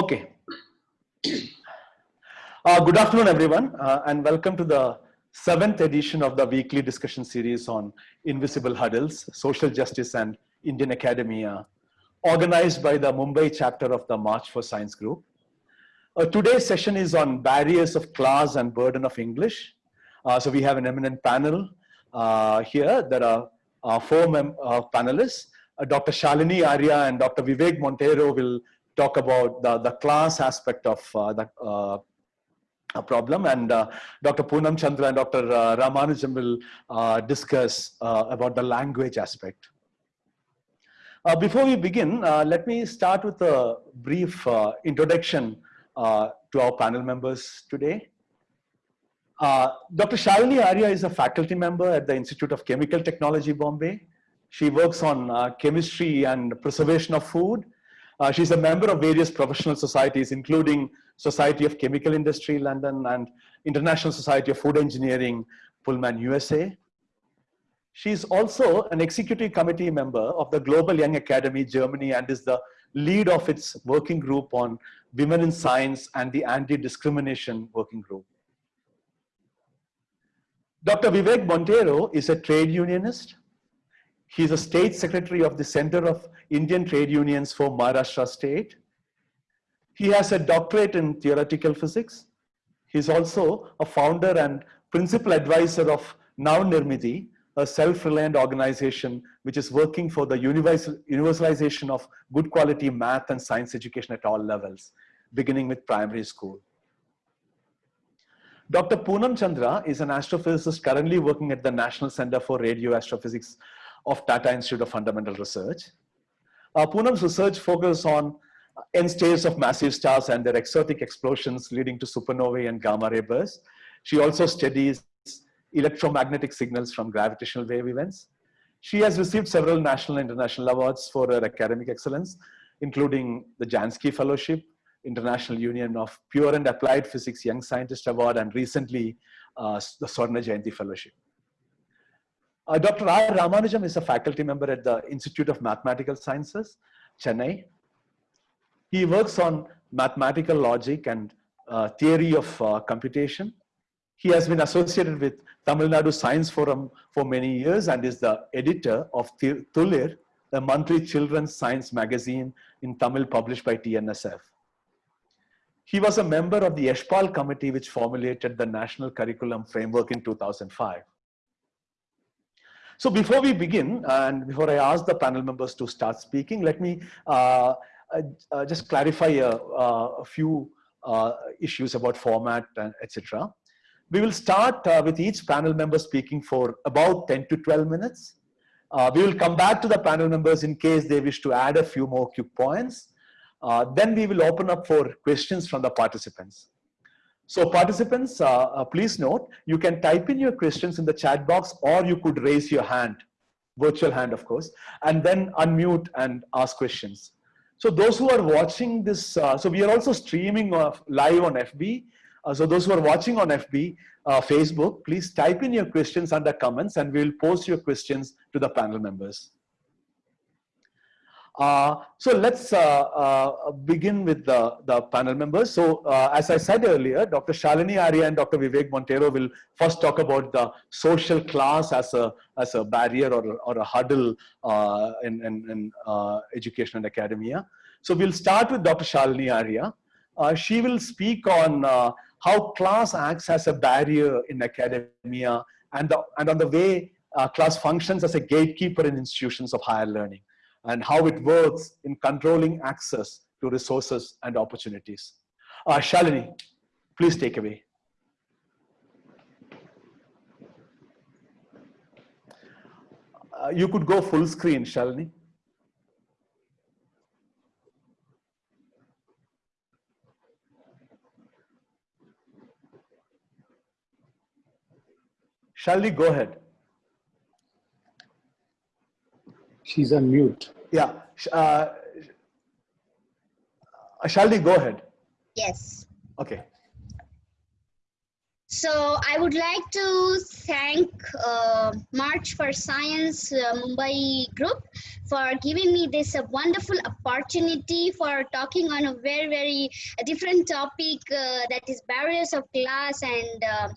Okay. Uh, good afternoon, everyone, uh, and welcome to the seventh edition of the weekly discussion series on invisible hurdles, social justice and Indian academia, organized by the Mumbai chapter of the March for Science group. Uh, today's session is on barriers of class and burden of English. Uh, so we have an eminent panel uh, here. There are uh, four panelists. Dr. Shalini Arya and Dr. Vivek Monteiro will talk about the, the class aspect of uh, the uh, problem and uh, Dr. Poonam Chandra and Dr. Uh, Ramanujam will uh, discuss uh, about the language aspect. before we begin, let me start with a brief introduction to our panel members today. Dr. Shalini Arya is a faculty member at the Institute of Chemical Technology, Bombay. She works on chemistry and preservation of food uh, she's a member of various professional societies, including Society of Chemical Industry, London, and International Society of Food Engineering, Pullman, USA. She's also an executive committee member of the Global Young Academy, Germany, and is the lead of its working group on women in science and the anti-discrimination working group. Dr. Vivek Monteiro is a trade unionist. He's a state secretary of the Center of Indian Trade Unions for Maharashtra State. He has a doctorate in theoretical physics. He's also a founder and principal advisor of Navnirmiti, a self-reliant organization which is working for the universalization of good quality math and science education at all levels, beginning with primary school. Dr. Poonam Chandra is an astrophysicist currently working at the National Center for Radio Astrophysics of Tata Institute of Fundamental Research. Uh, Poonam's research focuses on end states of massive stars and their exotic explosions leading to supernovae and gamma ray bursts. She also studies electromagnetic signals from gravitational wave events. She has received several national and international awards for her academic excellence, including the Jansky Fellowship, International Union of Pure and Applied Physics Young Scientist Award, and recently uh, the Swarna Jayanti Fellowship. Uh, Dr. R. Ramanujam is a faculty member at the Institute of Mathematical Sciences, Chennai. He works on mathematical logic and uh, theory of uh, computation. He has been associated with Tamil Nadu Science Forum for many years and is the editor of Thulir, the monthly children's science magazine in Tamil published by TNSF. He was a member of the Yash Pal committee which formulated the national curriculum framework in 2005. So before we begin, and before I ask the panel members to start speaking, let me uh, uh, uh just clarify a, uh, a few uh, issues about format and etc. We will start uh, with each panel member speaking for about 10 to 12 minutes. we will come back to the panel members in case they wish to add a few more quick points. then we will open up for questions from the participants. So participants, uh, uh, please note, you can type in your questions in the chat box or you could raise your hand, virtual hand of course, and then unmute and ask questions. So those who are watching this, uh, so we are also streaming live on FB. Uh, so those who are watching on FB, uh, Facebook, please type in your questions under comments and we'll post your questions to the panel members. Uh, so let's uh, uh, begin with the, the panel members. So uh, as I said earlier, Dr. Shalini Arya and Dr. Vivek Monteiro will first talk about the social class as a, as a barrier or, or a hurdle uh, in, in, in uh, education and academia. So we'll start with Dr. Shalini Arya. she will speak on how class acts as a barrier in academia and, the, and on the way class functions as a gatekeeper in institutions of higher learning and how it works in controlling access to resources and opportunities. Uh, Shalini, please take away. Uh, you could go full screen, Shalini. Shalini, go ahead. She's on mute. Yeah. Uh, Shalini, go ahead. Yes. Okay. So I would like to thank uh, March for Science uh, Mumbai group for giving me this uh, wonderful opportunity for talking on a very, very different topic uh, that is barriers of class and uh,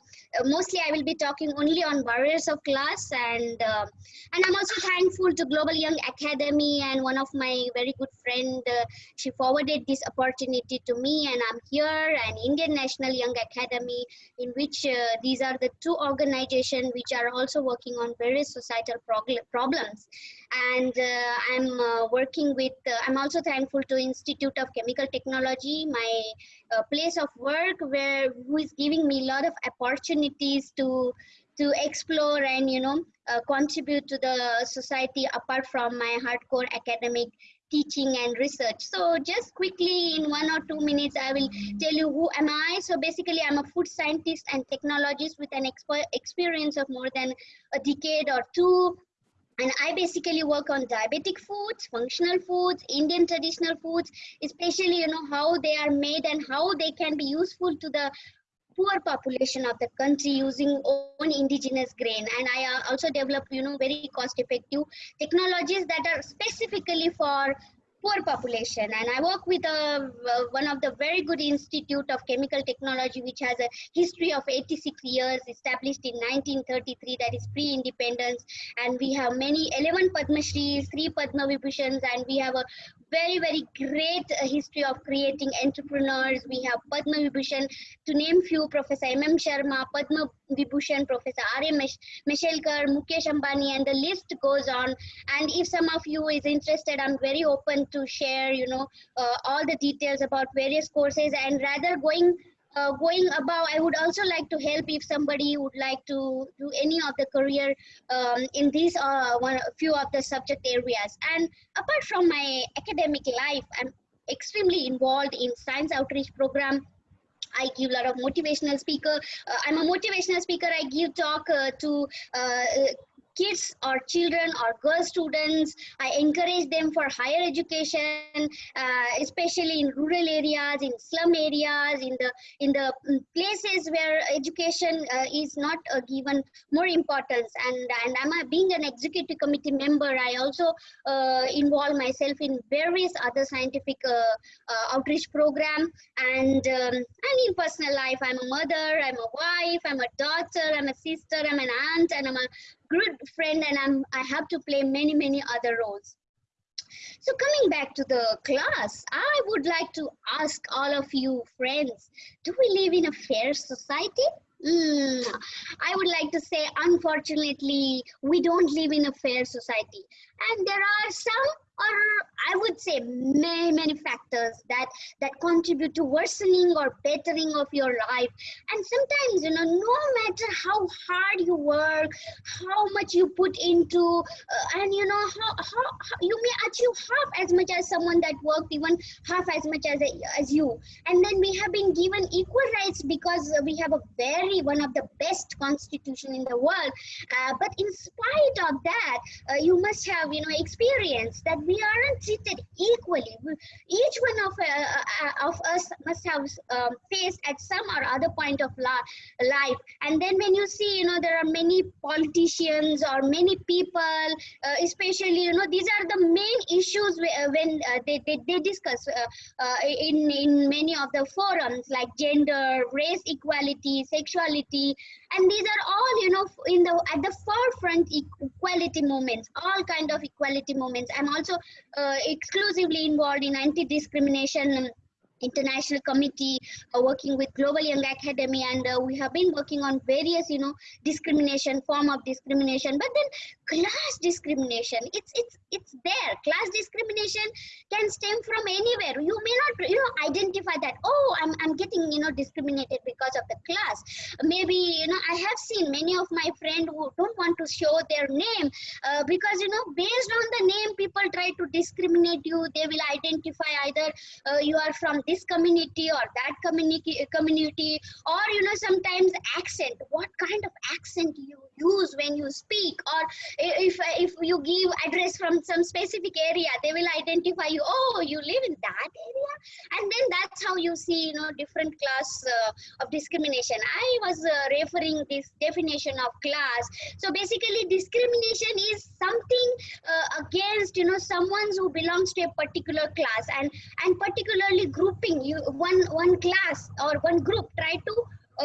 mostly I will be talking only on barriers of class and uh, and I'm also thankful to Global Young Academy and one of my very good friend she forwarded this opportunity to me and I'm here and Indian National Young Academy in which which uh, these are the two organizations which are also working on various societal problems and uh, i'm uh, working with uh, i'm also thankful to institute of chemical technology my uh, place of work where who is giving me a lot of opportunities to to explore and you know uh, contribute to the society apart from my hardcore academic teaching and research. So just quickly in one or two minutes, I will tell you who am I. So basically I'm a food scientist and technologist with an experience of more than a decade or two. And I basically work on diabetic foods, functional foods, Indian traditional foods, especially, you know, how they are made and how they can be useful to the poor population of the country using own indigenous grain. And i uh, also develop you know very cost effective technologies that are specifically for poor population. And i work with a, uh, one of the very good institute of chemical technology which has a history of 86 years established in 1933 that is pre-independence. And we have many 11 padma shris 3 padma vibhushans and we have a very very great uh, history of creating entrepreneurs. We have padma vibhushan to name few professor mm sharma padma vibhushan professor r m mashelkar mukesh ambani and the list goes on. And if some of you is interested i'm very open to share, you know, uh, all the details about various courses. And rather going uh, going above, I would also like to help if somebody would like to do any of the career um, in these uh, one few of the subject areas. And apart from my academic life, I'm extremely involved in science outreach program I give a lot of motivational speaker. Uh, I'm a motivational speaker. I give talk uh, to uh, kids or children or girl students. I encourage them for higher education, uh, especially in rural areas, in slum areas, in the in the mm, places where education uh, is not uh, given more importance. And and I'm a, being an executive committee member. I also uh, involve myself in various other scientific uh, outreach program. And um, and in personal life, I'm a mother, I'm a wife, I'm a daughter, I'm a sister, I'm an aunt, and I'm a good friend and I'm, I have to play many, many other roles. So coming back to the class, I would like to ask all of you friends, do we live in a fair society? Mm, I would like to say, unfortunately, we don't live in a fair society. And there are some or I would say many, many factors that, that contribute to worsening or bettering of your life. And sometimes, you know, no matter how hard you work, how much you put into, uh, and you know, how, how, how, you may achieve half as much as someone that worked even half as much as, as you. And then we have been given equal rights because we have a very, one of the best constitution in the world. Uh, but in spite of that, uh, you must have, you know, experience that we aren't treated equally. Each one of, uh, uh, of us must have um, faced at some or other point of life. And then when you see, you know, there are many politicians or many people, uh, especially, you know, these are the main issues uh, when uh, they, they, they, discuss uh, in, in many of the forums like gender, race equality, sexuality, and these are all you know in the at the forefront equality movements all kind of equality movements i'm also uh, exclusively involved in anti-discrimination international committee uh, working with global young academy and uh, we have been working on various you know discrimination form of discrimination. But then class discrimination. It's it's it's there. Class discrimination can stem from anywhere. You may not you know identify that oh i'm, I'm getting you know discriminated because of the class. Maybe you know i have seen many of my friends who don't want to show their name uh, because you know based on the name people try to discriminate you. They will identify either uh, you are from this community or that community community or you know sometimes accent. What kind of accent you use when you speak or if if you give address from some specific area they will identify you oh you live in that area. And then that's how you see you know different class uh, of discrimination. I was uh, referring this definition of class. So basically discrimination is something uh, against you know someone who belongs to a particular class and and particularly grouping you one one class or one group. Try to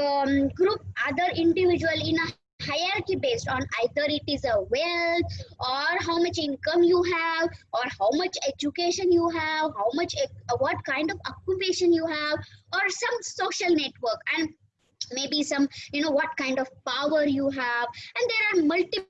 um, group other individual in a hierarchy based on either it is a wealth or how much income you have or how much education you have how much uh, what kind of occupation you have or some social network and maybe some you know what kind of power you have. And there are multiple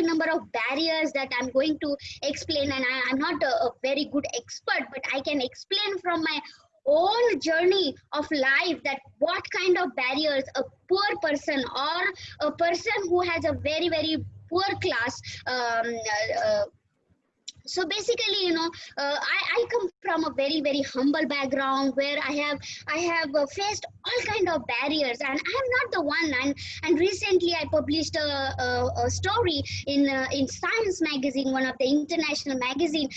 number of barriers that i'm going to explain and I, am not a, a very good expert but i can explain from my own journey of life that what kind of barriers a poor person or a person who has a very very poor class um, uh, so basically you know uh, I, I come from a very very humble background where i have i have uh, faced all kind of barriers and i'm not the one. And and recently i published a, a, a story in uh, in science magazine one of the international magazine.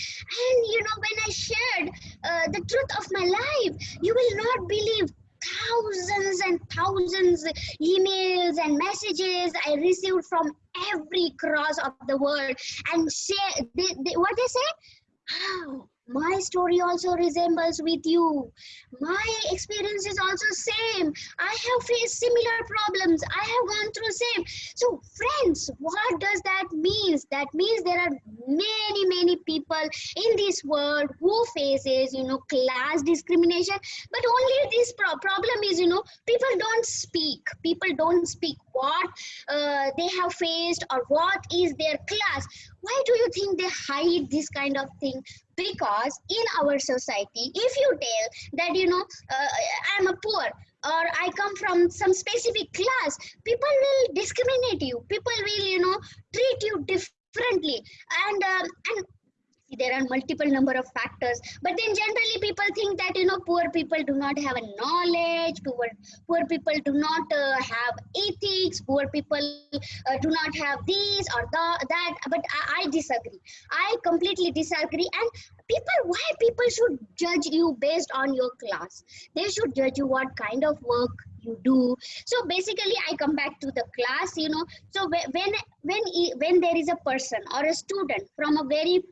And you know when i shared uh, the truth of my life you will not believe thousands and thousands emails and messages I received from every cross of the world and say they, they, what they say? My story also resembles with you. My experience is also same. I have faced similar problems. I have gone through same. So friends what does that means? That means there are many many people in this world who faces you know class discrimination. But only this pro problem is you know people don't speak. People don't speak what uh, they have faced or what is their class. Why do you think they hide this kind of thing? Because in our society if you tell that you know uh, i'm a poor or i come from some specific class people will discriminate you. People will you know treat you differently. And um, and there are multiple number of factors. But then generally people think that you know poor people do not have a knowledge poor poor people do not uh, have ethics poor people uh, do not have these or the, that. But I, I disagree. I completely disagree. And people why people should judge you based on your class? They should judge you what kind of work you do so basically i come back to the class you know so when when when there is a person or a student from a very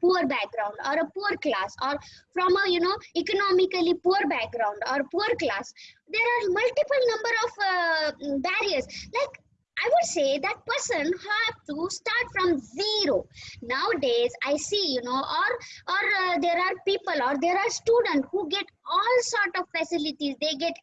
poor background or a poor class or from a you know economically poor background or poor class there are multiple number of uh, barriers like I would say that person have to start from zero. Nowadays, I see, you know, or or uh, there are people or there are students who get all sort of facilities. They get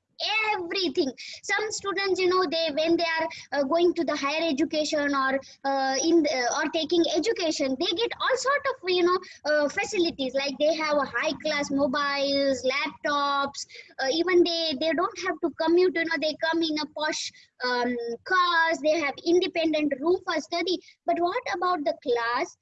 everything. Some students you know they when they are uh, going to the higher education or uh, in the, or taking education they get all sort of you know uh, facilities. Like they have a high class mobiles laptops uh, even they they don't have to commute you know they come in a posh um, cars they have independent room for study. But what about the class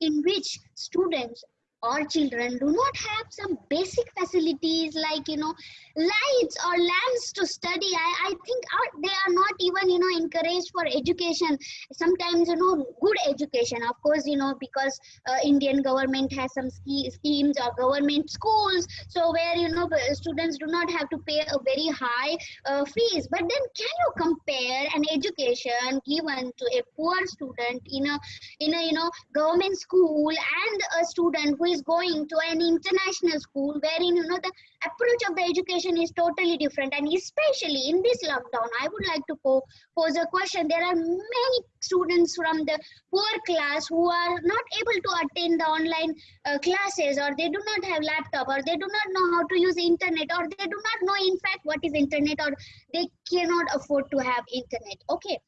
in which students our children do not have some basic facilities like you know lights or lamps to study. I, I think our, they are not even you know encouraged for education. Sometimes you know good education of course you know because uh, indian government has some ski, schemes or government schools so where you know students do not have to pay a very high uh, fees. But then can you compare an education given to a poor student in a in a you know government school and a student who is going to an international school wherein you know the approach of the education is totally different. And especially in this lockdown i would like to po pose a question. There are many students from the poor class who are not able to attend the online uh, classes or they do not have laptop or they do not know how to use internet or they do not know in fact what is internet or they cannot afford to have internet. Okay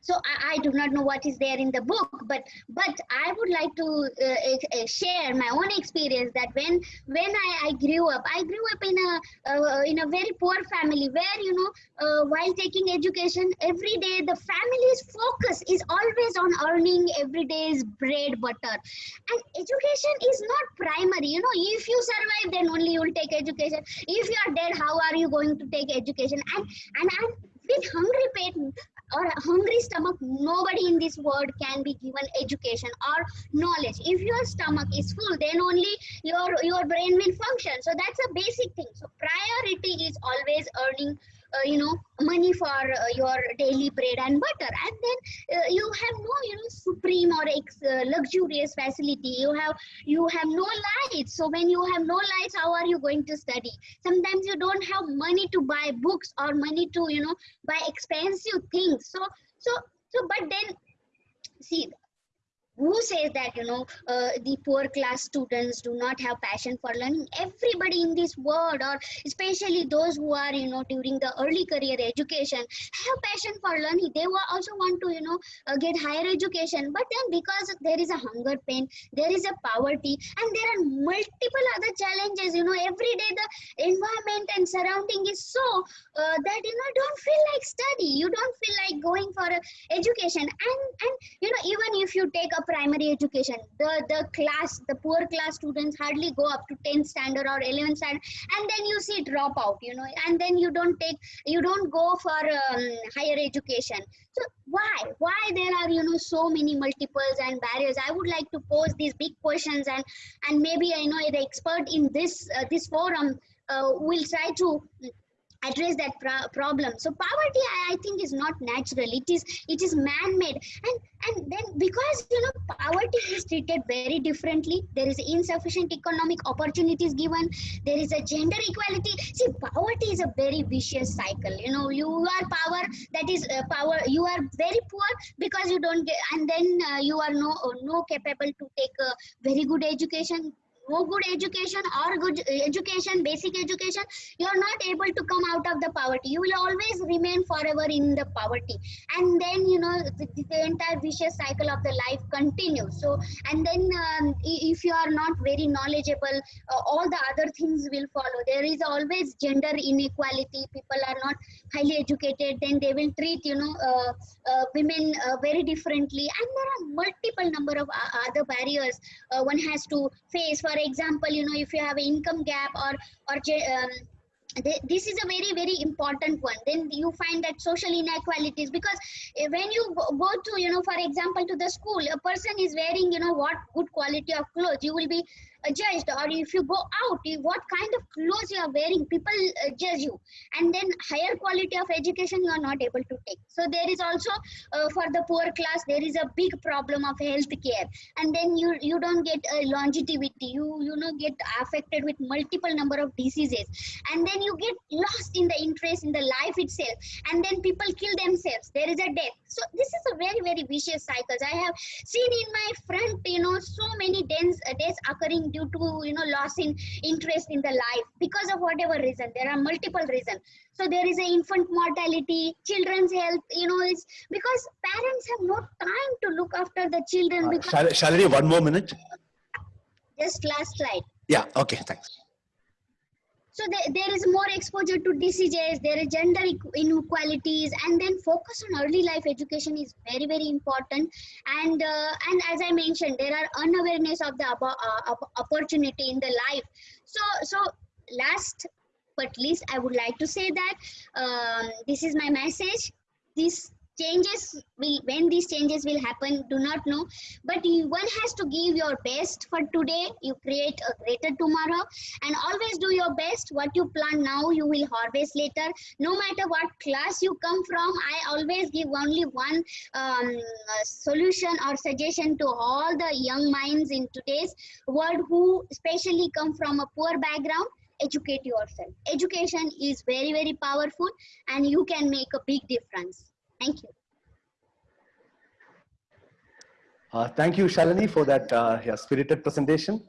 so I, I, do not know what is there in the book but but i would like to uh, share my own experience that when when I, I grew up i grew up in a uh, in a very poor family where you know uh, while taking education every day the family's focus is always on earning every day's bread butter. And education is not primary you know if you survive then only you will take education. If you are dead how are you going to take education? And and, and with hungry or a hungry stomach, nobody in this world can be given education or knowledge. If your stomach is full, then only your your brain will function. So that's a basic thing. So priority is always earning you know money for uh, your daily bread and butter. And then uh, you have no you know supreme or uh, luxurious facility. You have you have no lights. So when you have no lights how are you going to study? Sometimes you don't have money to buy books or money to you know buy expensive things. So so so but then see who says that you know uh, the poor class students do not have passion for learning? Everybody in this world or especially those who are you know during the early career education have passion for learning. They also want to you know uh, get higher education. But then because there is a hunger pain there is a poverty and there are multiple other challenges you know every day the environment and surrounding is so uh, that you know don't feel like study. You don't feel like going for education. And and you know even if you take a primary education the the class the poor class students hardly go up to 10th standard or 11th standard and then you see drop out you know and then you don't take you don't go for um, higher education. So why? Why there are you know so many multiples and barriers? I would like to pose these big questions and and maybe i know the expert in this uh, this forum uh, will try to address that pro problem. So poverty I, I, think is not natural. It is it is man-made. And and then because you know poverty is treated very differently there is insufficient economic opportunities given there is a gender equality. See poverty is a very vicious cycle. You know you are power that is uh, power you are very poor because you don't get and then uh, you are no no capable to take a very good education no good education or good education, basic education, you are not able to come out of the poverty. You will always remain forever in the poverty. And then, you know, the, the entire vicious cycle of the life continues. So, and then um, if you are not very knowledgeable, uh, all the other things will follow. There is always gender inequality. People are not highly educated, then they will treat, you know, uh, uh, women uh, very differently. And there are multiple number of other barriers uh, one has to face. For example, you know, if you have an income gap or or um, this is a very very important one. Then you find that social inequalities because when you go to you know for example to the school a person is wearing you know what good quality of clothes you will be judged or if you go out what kind of clothes you are wearing people uh, judge you. And then higher quality of education you are not able to take. So there is also uh, for the poor class there is a big problem of health care and then you you don't get a longevity. You you know get affected with multiple number of diseases. And then you get lost in the interest in the life itself. And then people kill themselves. There is a death. So this is a very very vicious cycle i have seen in my front you know so many deaths, uh, deaths occurring due to you know loss in interest in the life because of whatever reason there are multiple reasons so there is a infant mortality children's health you know it's because parents have no time to look after the children Uh, because shall, shall I one more minute? just last slide Yeah, okay, thanks. So there, there is more exposure to diseases there is gender inequalities and then focus on early life education is very very important. And uh, and as i mentioned there are unawareness of the uh, opportunity in the life. So so last but least i would like to say that um, this is my message. This changes will when these changes will happen do not know. But you, one has to give your best for today. You create a greater tomorrow. And always do your best. What you plant now you will harvest later. No matter what class you come from i always give only one um, uh, solution or suggestion to all the young minds in today's world who especially come from a poor background. Educate yourself. Education is very very powerful and you can make a big difference thank you Uh, thank you, Shalini, for that uh, yeah, spirited presentation.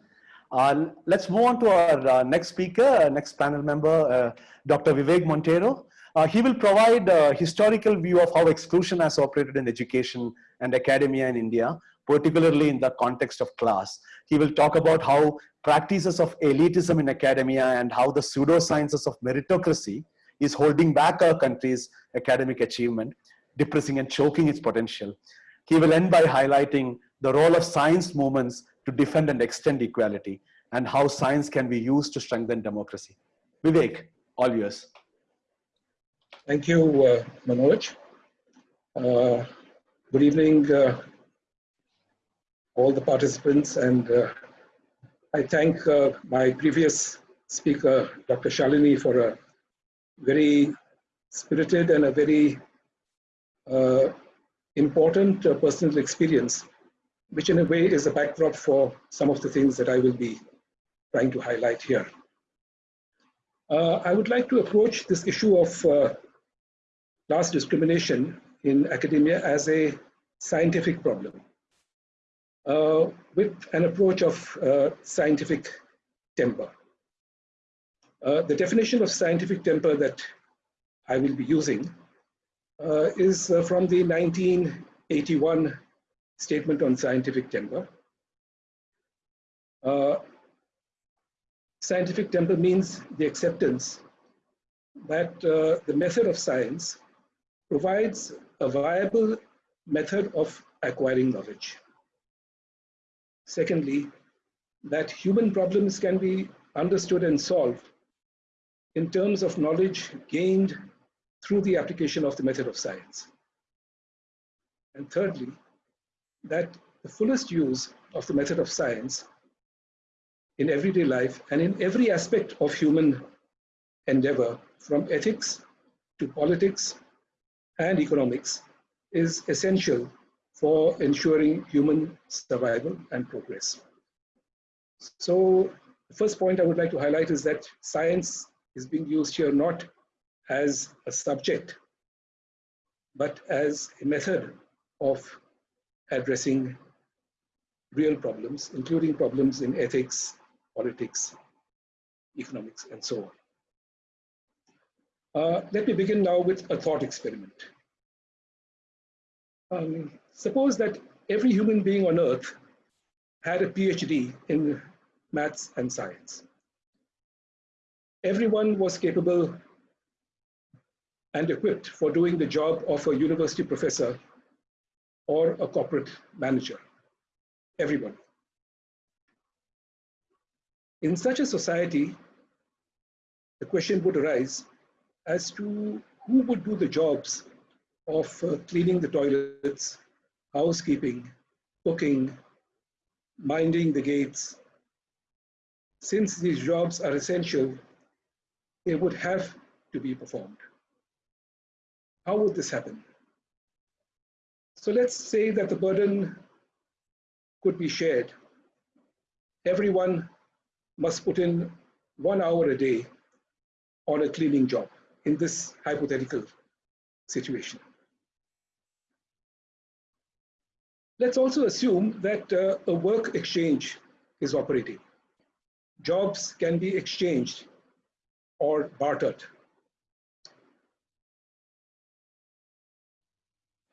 Uh, let's move on to our uh, next speaker, uh, next panel member, uh, Dr. Vivek Monteiro. He will provide a historical view of how exclusion has operated in education and academia in India, particularly in the context of class. He will talk about how practices of elitism in academia and how the pseudosciences of meritocracy is holding back our country's academic achievement, depressing and choking its potential. He will end by highlighting the role of science movements to defend and extend equality and how science can be used to strengthen democracy. Vivek, all yours. Thank you, uh, Manoj. Uh, good evening, uh, all the participants, and uh, I thank uh, my previous speaker, Dr. Shalini, for a very spirited and a very important uh, personal experience, which in a way is a backdrop for some of the things that I will be trying to highlight here. I would like to approach this issue of class discrimination in academia as a scientific problem uh, with an approach of uh, scientific temper. Uh, the definition of scientific temper that I will be using uh, is uh, from the 1981 Statement on Scientific Temper. Uh, scientific temper means the acceptance that the method of science provides a viable method of acquiring knowledge. Secondly, that human problems can be understood and solved in terms of knowledge gained through the application of the method of science. And thirdly, that the fullest use of the method of science in everyday life and in every aspect of human endeavor, from ethics to politics and economics is essential for ensuring human survival and progress. So the first point I would like to highlight is that science is being used here not as a subject, but as a method of addressing real problems, including problems in ethics, politics, economics, and so on. Uh, let me begin now with a thought experiment. Um, suppose that every human being on earth had a PhD in maths and science. Everyone was capable and equipped for doing the job of a university professor or a corporate manager. Everyone. In such a society, the question would arise as to who would do the jobs of uh, cleaning the toilets, housekeeping, cooking, minding the gates. Since these jobs are essential, they would have to be performed. How would this happen? So let's say that the burden could be shared. Everyone must put in one hour a day on a cleaning job in this hypothetical situation. Let's also assume that uh, a work exchange is operating. Jobs can be exchanged or bartered.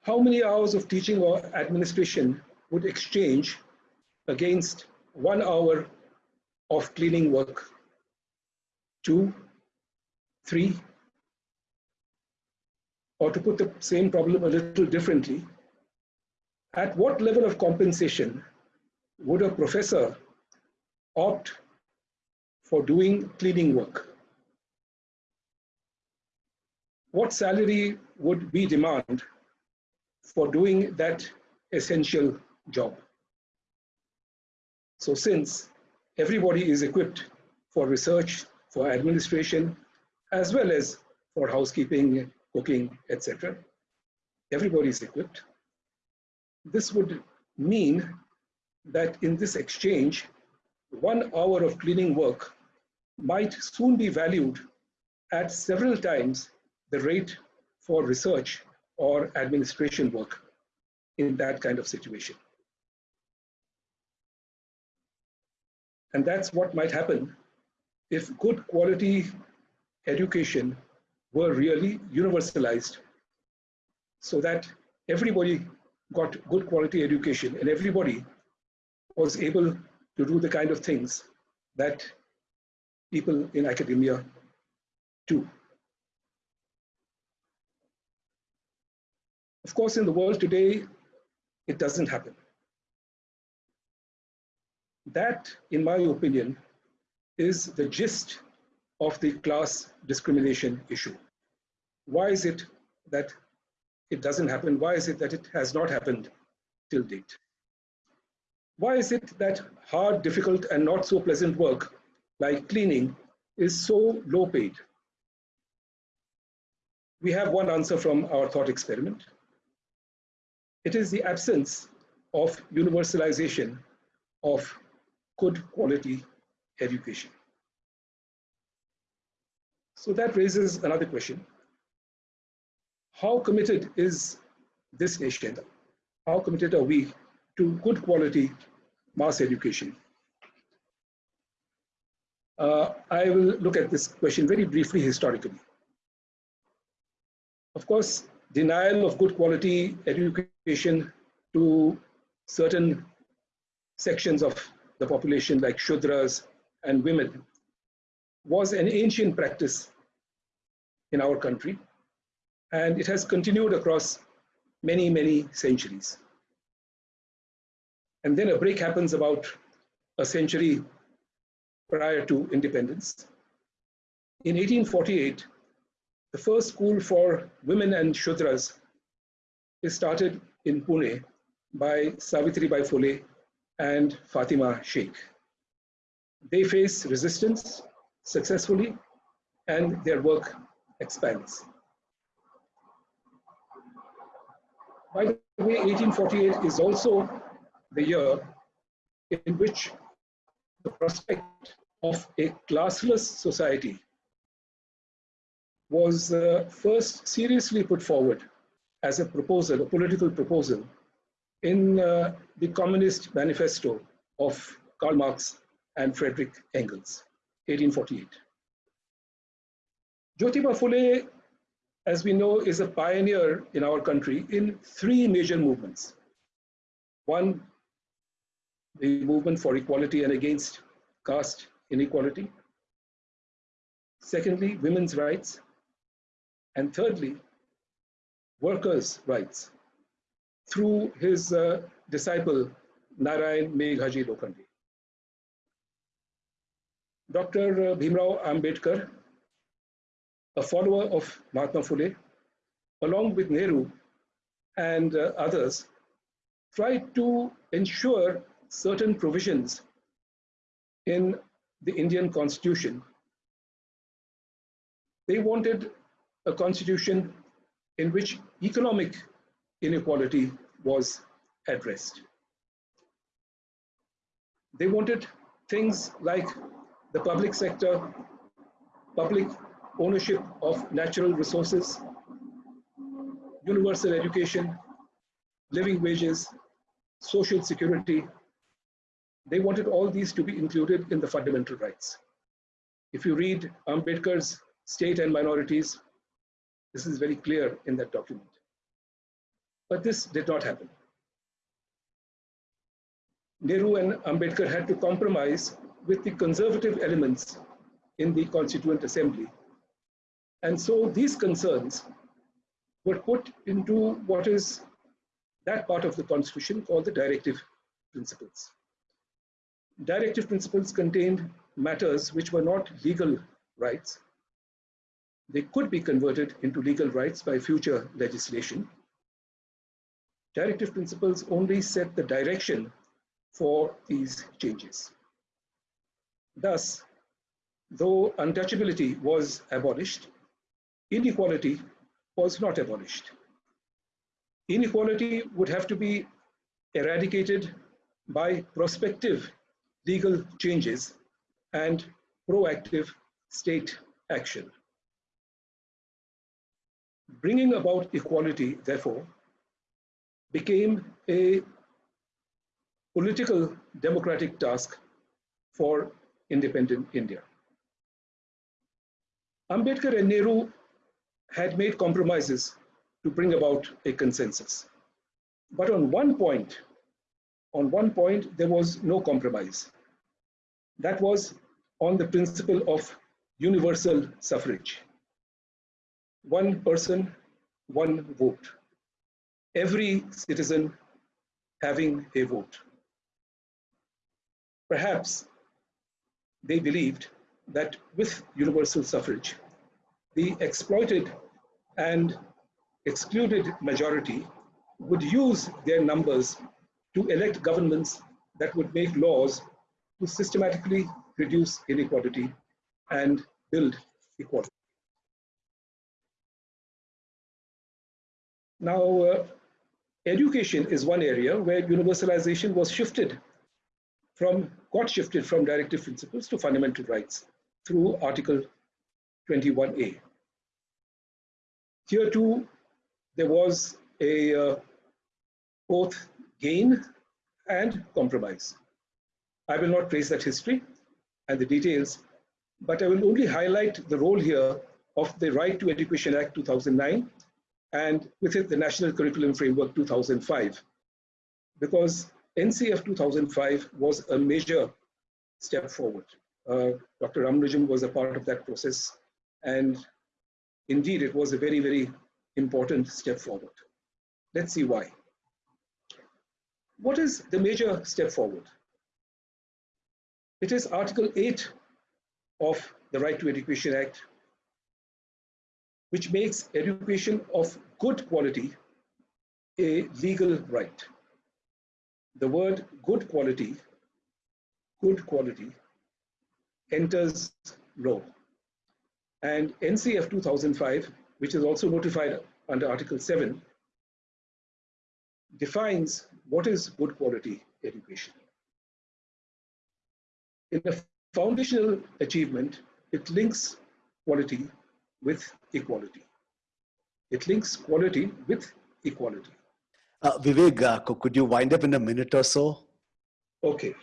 How many hours of teaching or administration would exchange against one hour of cleaning work? Two, three, or to put the same problem a little differently, at what level of compensation would a professor opt for doing cleaning work? What salary would we demand for doing that essential job? So since everybody is equipped for research, for administration, as well as for housekeeping, cooking, etc., everybody is equipped this would mean that in this exchange, one hour of cleaning work might soon be valued at several times the rate for research or administration work in that kind of situation. And that's what might happen if good quality education were really universalized so that everybody got good quality education and everybody was able to do the kind of things that people in academia do. Of course, in the world today, it doesn't happen. That, in my opinion, is the gist of the class discrimination issue. Why is it that it doesn't happen? Why is it that it has not happened till date? Why is it that hard, difficult, and not so pleasant work like cleaning is so low paid? We have one answer from our thought experiment. It is the absence of universalization of good quality education. So that raises another question. How committed is this nation? How committed are we to good quality mass education? Uh, I will look at this question very briefly historically. Of course, denial of good quality education to certain sections of the population like Shudras and women was an ancient practice in our country and it has continued across many, many centuries. And then a break happens about a century prior to independence. In 1848, the first school for women and Shudras is started in Pune by Savitri Bai Phule and Fatima Sheikh. They face resistance successfully and their work expands. By the way, 1848 is also the year in which the prospect of a classless society was uh, first seriously put forward as a proposal, a political proposal, in uh, the Communist Manifesto of Karl Marx and Frederick Engels, 1848. Jyotiba Phule, as we know, is a pioneer in our country in three major movements. One, the movement for equality and against caste inequality. Secondly, women's rights. And thirdly, workers' rights through his uh, disciple, Narayan Meghaji Lokhande. Dr. Uh, Bhimrao Ambedkar, a follower of Mahatma Phule, along with Nehru and uh, others, tried to ensure certain provisions in the Indian constitution. They wanted a constitution in which economic inequality was addressed. They wanted things like the public sector, public ownership of natural resources, universal education, living wages, social security. They wanted all these to be included in the fundamental rights. If you read Ambedkar's State and Minorities, this is very clear in that document. But this did not happen. Nehru and Ambedkar had to compromise with the conservative elements in the Constituent Assembly. And so these concerns were put into what is that part of the Constitution called the directive principles. Directive principles contained matters which were not legal rights. They could be converted into legal rights by future legislation, directive principles only set the direction for these changes. Thus, though untouchability was abolished, inequality was not abolished. Inequality would have to be eradicated by prospective legal changes and proactive state action. Bringing about equality, therefore, became a political democratic task for independent India. Ambedkar and Nehru had made compromises to bring about a consensus. But on one point, on one point, there was no compromise. That was on the principle of universal suffrage. One person, one vote every citizen having a vote. Perhaps they believed that with universal suffrage, the exploited and excluded majority would use their numbers to elect governments that would make laws to systematically reduce inequality and build equality. Now, uh, education is one area where universalization was shifted from, got shifted from directive principles to fundamental rights through Article 21A. Here too, there was a uh, both gain and compromise. I will not trace that history and the details, but I will only highlight the role here of the Right to Education Act 2009 and with it the National Curriculum Framework 2005, because NCF 2005 was a major step forward. Uh, Dr. Ramanujam was a part of that process, and indeed it was a very, very important step forward. Let's see why. What is the major step forward? It is Article 8 of the Right to Education Act, which makes education of good quality a legal right. The word good quality, good quality, enters law. And NCF 2005, which is also notified under Article 7, defines what is good quality education. In a foundational achievement, it links quality with equality. It links quality with equality. Uh, Vivek, uh, could you wind up in a minute or so? Okay.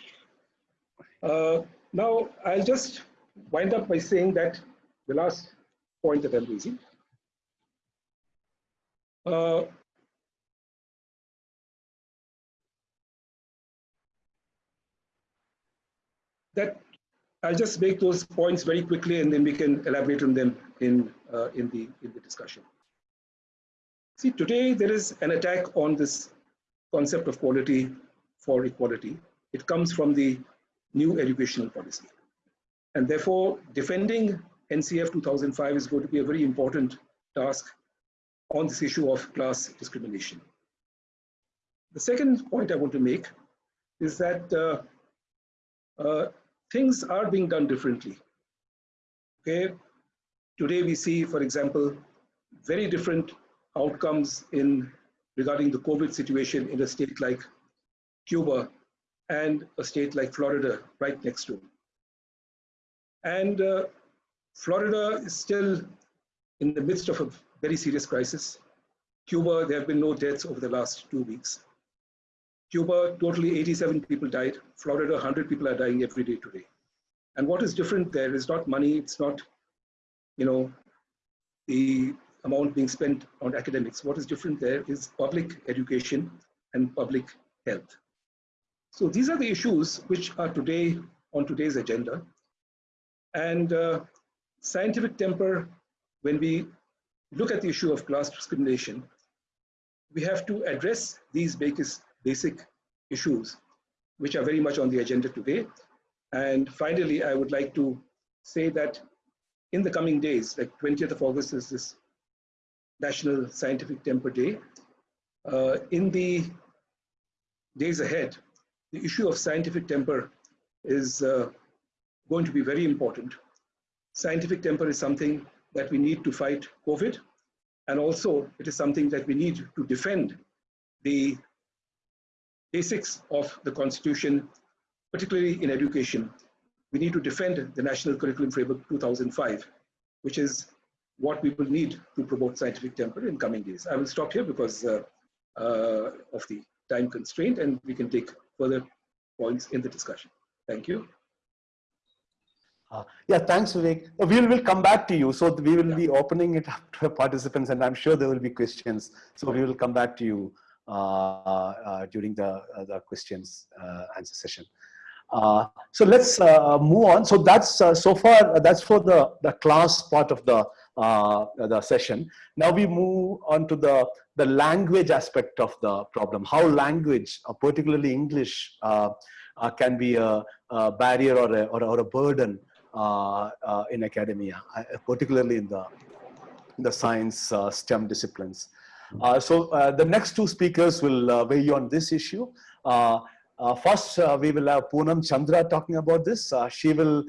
Uh, now, I'll just wind up by saying that the last point that I'm raising. Uh, that I'll just make those points very quickly and then we can elaborate on them in, uh, in, the, in the discussion. See, today there is an attack on this concept of quality for equality. It comes from the new educational policy. And therefore, defending NCF 2005 is going to be a very important task on this issue of class discrimination. The second point I want to make is that uh, uh, things are being done differently. Okay, today we see, for example, very different outcomes in regarding the COVID situation in a state like Cuba and a state like Florida right next to. And uh, Florida is still in the midst of a very serious crisis. Cuba, there have been no deaths over the last two weeks. Cuba, totally 87 people died. Florida, 100 people are dying every day today. And what is different there is not money, it's not, you know, the amount being spent on academics. What is different there is public education and public health. So these are the issues which are today on today's agenda. And uh, scientific temper, when we look at the issue of class discrimination, we have to address these basic issues, which are very much on the agenda today. And finally, I would like to say that in the coming days, like 20th of August is this National Scientific Temper Day. Uh, in the days ahead, the issue of scientific temper is uh, going to be very important. Scientific temper is something that we need to fight COVID, and also it is something that we need to defend the basics of the Constitution, particularly in education. We need to defend the National Curriculum Framework 2005, which is what we will need to promote scientific temper in coming days. I will stop here because uh, uh, of the time constraint and we can take further points in the discussion. Thank you. Uh, yeah, thanks, Vivek. Uh, we will we'll come back to you. So we will yeah. be opening it up to participants and I'm sure there will be questions. So we will come back to you during the, the questions answer session. so let's move on. So that's so far, that's for the, the class part of the uh, the session. Now we move on to the, the language aspect of the problem, how language, uh, particularly English, uh, uh can be a, a, barrier or a, or, or a burden uh, uh, in academia, particularly in the, in the science STEM disciplines. Uh, so uh, the next two speakers will uh, weigh on this issue. First, we will have Poonam Chandra talking about this. She will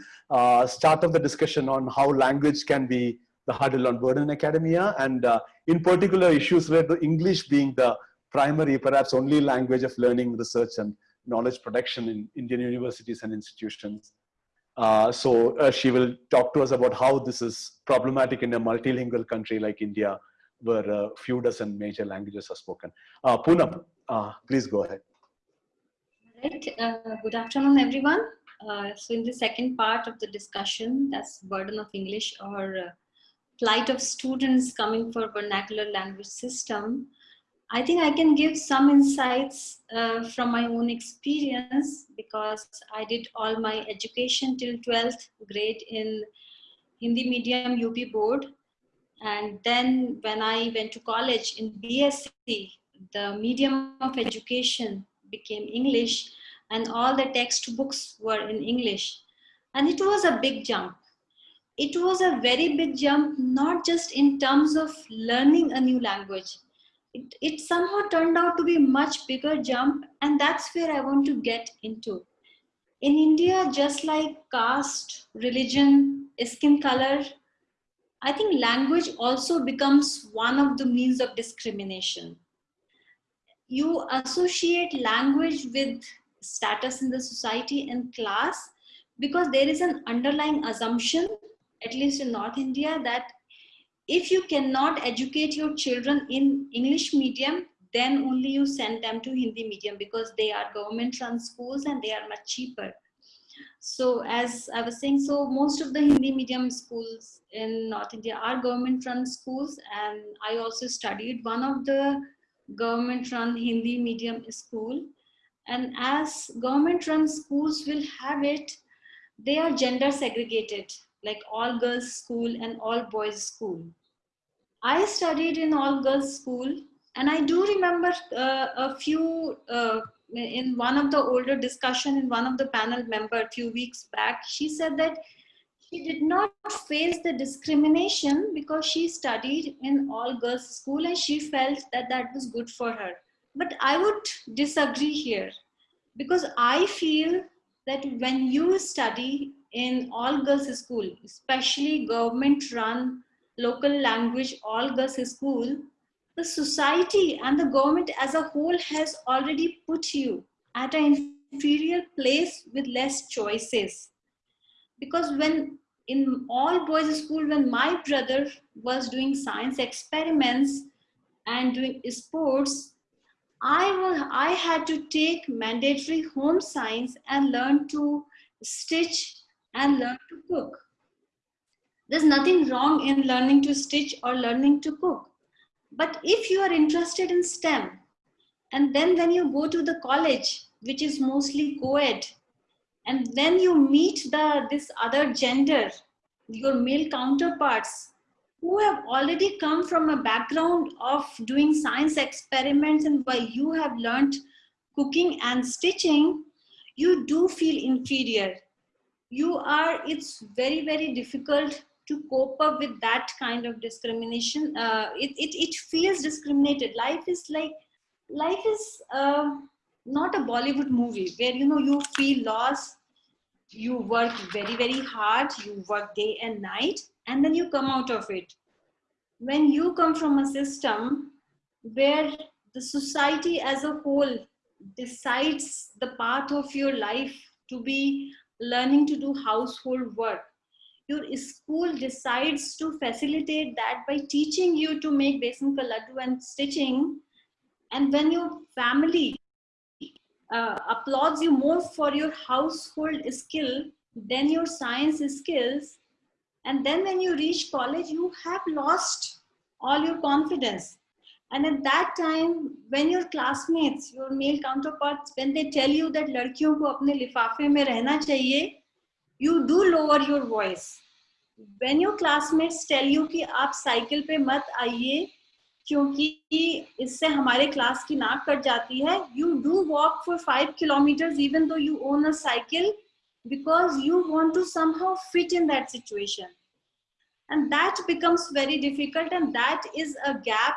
start off the discussion on how language can be the hurdle on burden in academia and in particular issues related to English being the primary, perhaps only language of learning, research and knowledge production in Indian universities and institutions. Uh, so uh, she will talk to us about how this is problematic in a multilingual country like India, where a few dozen major languages are spoken. Uh, Poonam, uh, please go ahead. Right. Uh, good afternoon, everyone. Uh, so in the second part of the discussion, that's burden of English or uh, plight of students coming for vernacular language system. I think I can give some insights uh, from my own experience because I did all my education till 12th grade in Hindi medium UP board. And then when I went to college in BSc, the medium of education became English and all the textbooks were in English. And it was a big jump. It was a very big jump, not just in terms of learning a new language. It, it somehow turned out to be much bigger jump and that's where I want to get into. In India, just like caste, religion, skin color, I think language also becomes one of the means of discrimination you associate language with status in the society and class because there is an underlying assumption, at least in North India, that if you cannot educate your children in English medium, then only you send them to Hindi medium because they are government run schools and they are much cheaper. So as I was saying, so most of the Hindi medium schools in North India are government run schools and I also studied one of the government run Hindi medium school. And as government run schools will have it, they are gender segregated, like all girls school and all boys school. I studied in all girls school and I do remember uh, a few, uh, in one of the older discussion in one of the panel member a few weeks back, she said that she did not face the discrimination because she studied in all girls school and she felt that that was good for her. But I would disagree here because I feel that when you study in all girls school, especially government run local language all girls school, the society and the government as a whole has already put you at an inferior place with less choices. Because when in all boys school when my brother was doing science experiments and doing sports i i had to take mandatory home science and learn to stitch and learn to cook. There's nothing wrong in learning to stitch or learning to cook but if you are interested in stem and then when you go to the college which is mostly co-ed and then you meet the this other gender your male counterparts who have already come from a background of doing science experiments and why you have learned cooking and stitching you do feel inferior. You are it's very very difficult to cope up with that kind of discrimination uh, it, it, it feels discriminated life is like life is uh, not a Bollywood movie where you know you feel lost, you work very very hard, you work day and night, and then you come out of it. When you come from a system where the society as a whole decides the path of your life to be learning to do household work, your school decides to facilitate that by teaching you to make besan ka laddu and stitching. And when your family uh, applauds you more for your household skill than your science skills and then when you reach college you have lost all your confidence. And at that time when your classmates your male counterparts when they tell you that ladkiyon ko apne lifafe mein rehna chahiye you do lower your voice. When your classmates tell you कि आप cycle पे मत आइए, क्योंकि इससे हमारे class की नाक कट जाती है you do walk for five kilometre even though you own a cycle because you want to somehow fit in that situation and that becomes very difficult and that is a gap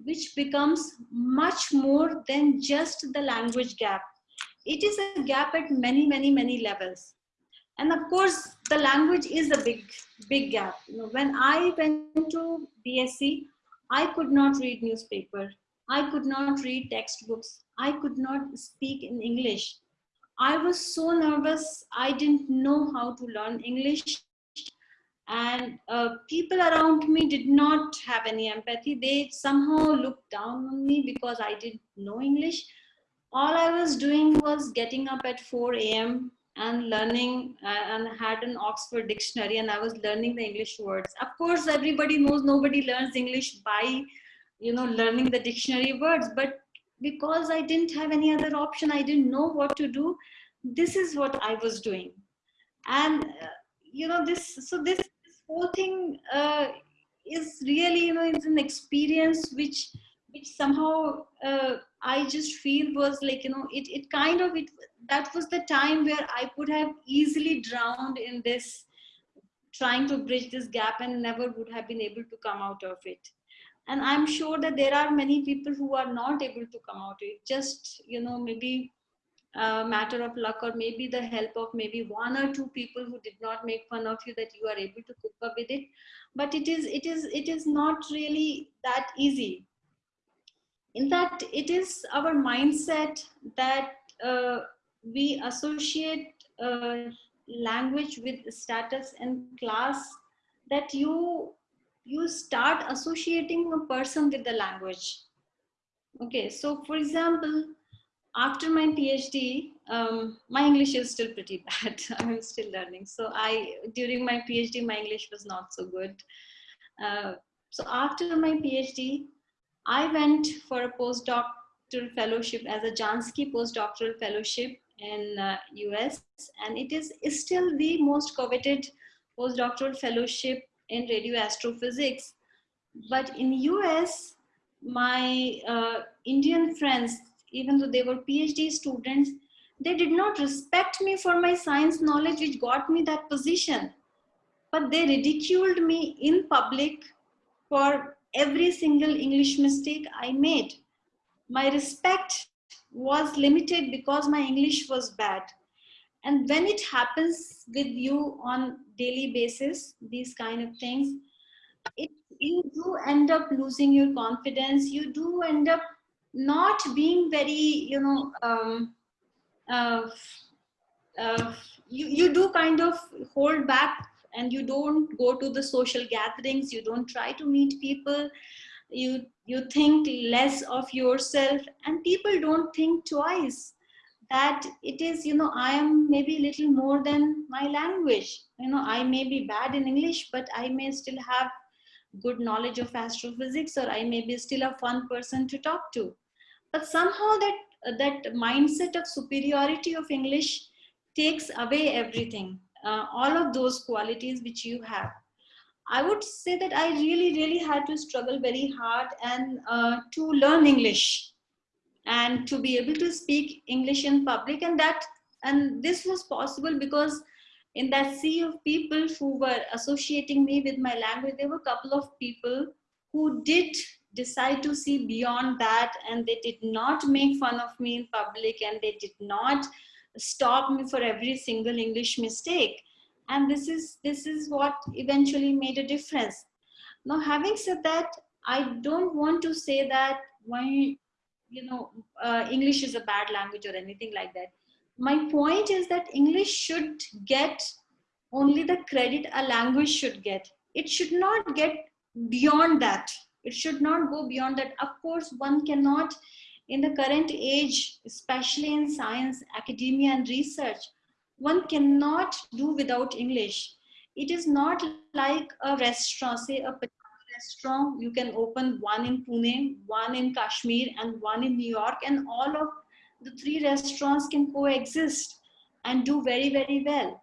which becomes much more than just the language gap. It is a gap at many, many, many levels. And of course, the language is a big, big gap. You know, when I went to BSc, I could not read newspaper. I could not read textbooks. I could not speak in English. I was so nervous. I didn't know how to learn English and uh, people around me did not have any empathy they somehow looked down on me because i didn't know english all i was doing was getting up at 4 a.m and learning uh, and had an oxford dictionary and i was learning the english words. Of course everybody knows nobody learns english by you know learning the dictionary words but because i didn't have any other option i didn't know what to do this is what i was doing. And uh, you know this so this whole thing uh, is really you know it's an experience which which somehow uh, I just feel was like you know it it kind of it that was the time where I could have easily drowned in this trying to bridge this gap and never would have been able to come out of it. And i'm sure that there are many people who are not able to come out. It just you know maybe a matter of luck or maybe the help of maybe one or two people who did not make fun of you that you are able to cope up with it. But it is it is it is not really that easy in fact it is our mindset that uh, we associate uh, language with status and class that you you start associating a person with the language okay so for example after my PhD, um, my English is still pretty bad. I'm still learning. So I, during my PhD, my English was not so good. Uh, so after my PhD, I went for a postdoctoral fellowship as a Jansky postdoctoral fellowship in uh, US. And it is, still the most coveted postdoctoral fellowship in radio astrophysics. But in US, my uh, Indian friends, even though they were PhD students, they did not respect me for my science knowledge, which got me that position. But they ridiculed me in public for every single English mistake I made. My respect was limited because my English was bad. And when it happens with you on daily basis, these kind of things, it, you do end up losing your confidence. You do end up not being very you know um, uh, uh, you, you do kind of hold back and you don't go to the social gatherings you don't try to meet people. You you think less of yourself. And people don't think twice that it is you know i am maybe a little more than my language. You know i may be bad in english but i may still have good knowledge of astrophysics or i may be still a fun person to talk to. But somehow that that mindset of superiority of english takes away everything uh, all of those qualities which you have. I would say that i really really had to struggle very hard and uh, to learn english and to be able to speak english in public and that and this was possible because in that sea of people who were associating me with my language there were a couple of people who did decide to see beyond that and they did not make fun of me in public and they did not stop me for every single english mistake. And this is this is what eventually made a difference. Now having said that i don't want to say that why you know uh, english is a bad language or anything like that. My point is that english should get only the credit a language should get. It should not get beyond that. It should not go beyond that. Of course one cannot in the current age especially in science academia and research one cannot do without english it is not like a restaurant say a restaurant you can open one in pune one in kashmir and one in new york and all of the three restaurants can coexist and do very very well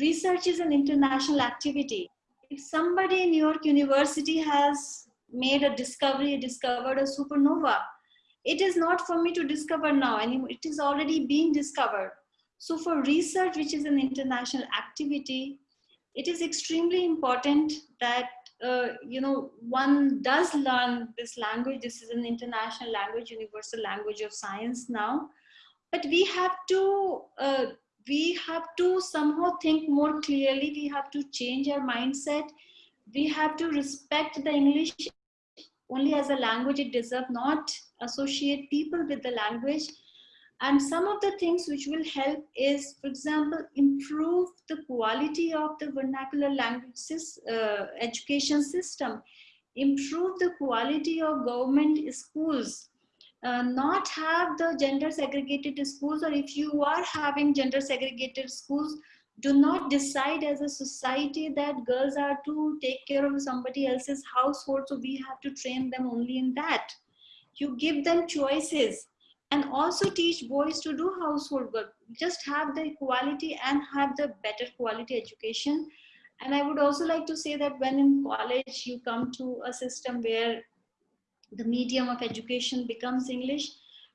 research is an international activity if somebody in new york university has made a discovery, discovered a supernova. It is not for me to discover now anymore. It is already being discovered. So for research, which is an international activity, it is extremely important that uh, you know, one does learn this language. This is an international language, universal language of science now. But we have to, uh, we have to somehow think more clearly. We have to change our mindset. We have to respect the English only as a language it deserves, not associate people with the language. And some of the things which will help is, for example, improve the quality of the vernacular language uh, education system, improve the quality of government schools, uh, not have the gender segregated schools, or if you are having gender segregated schools, do not decide as a society that girls are to take care of somebody else's household, so we have to train them only in that. You give them choices and also teach boys to do household work just have the equality and have the better quality education and i would also like to say that when in college you come to a system where the medium of education becomes english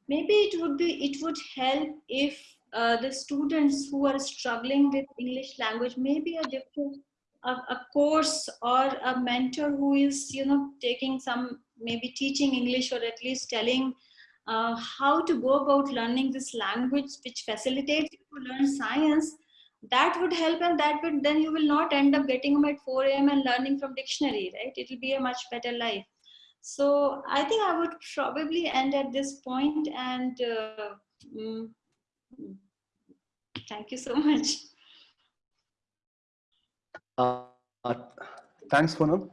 maybe it would be it would help if uh, the students who are struggling with english language maybe a different a, a course or a mentor who is you know taking some maybe teaching english or at least telling uh, how to go about learning this language which facilitates you to learn science that would help and that would then you will not end up getting them at 4 a.m and learning from dictionary right? It will be a much better life. So i think i would probably end at this point and uh, mm, thank you so much uh, uh, thanks Poonam.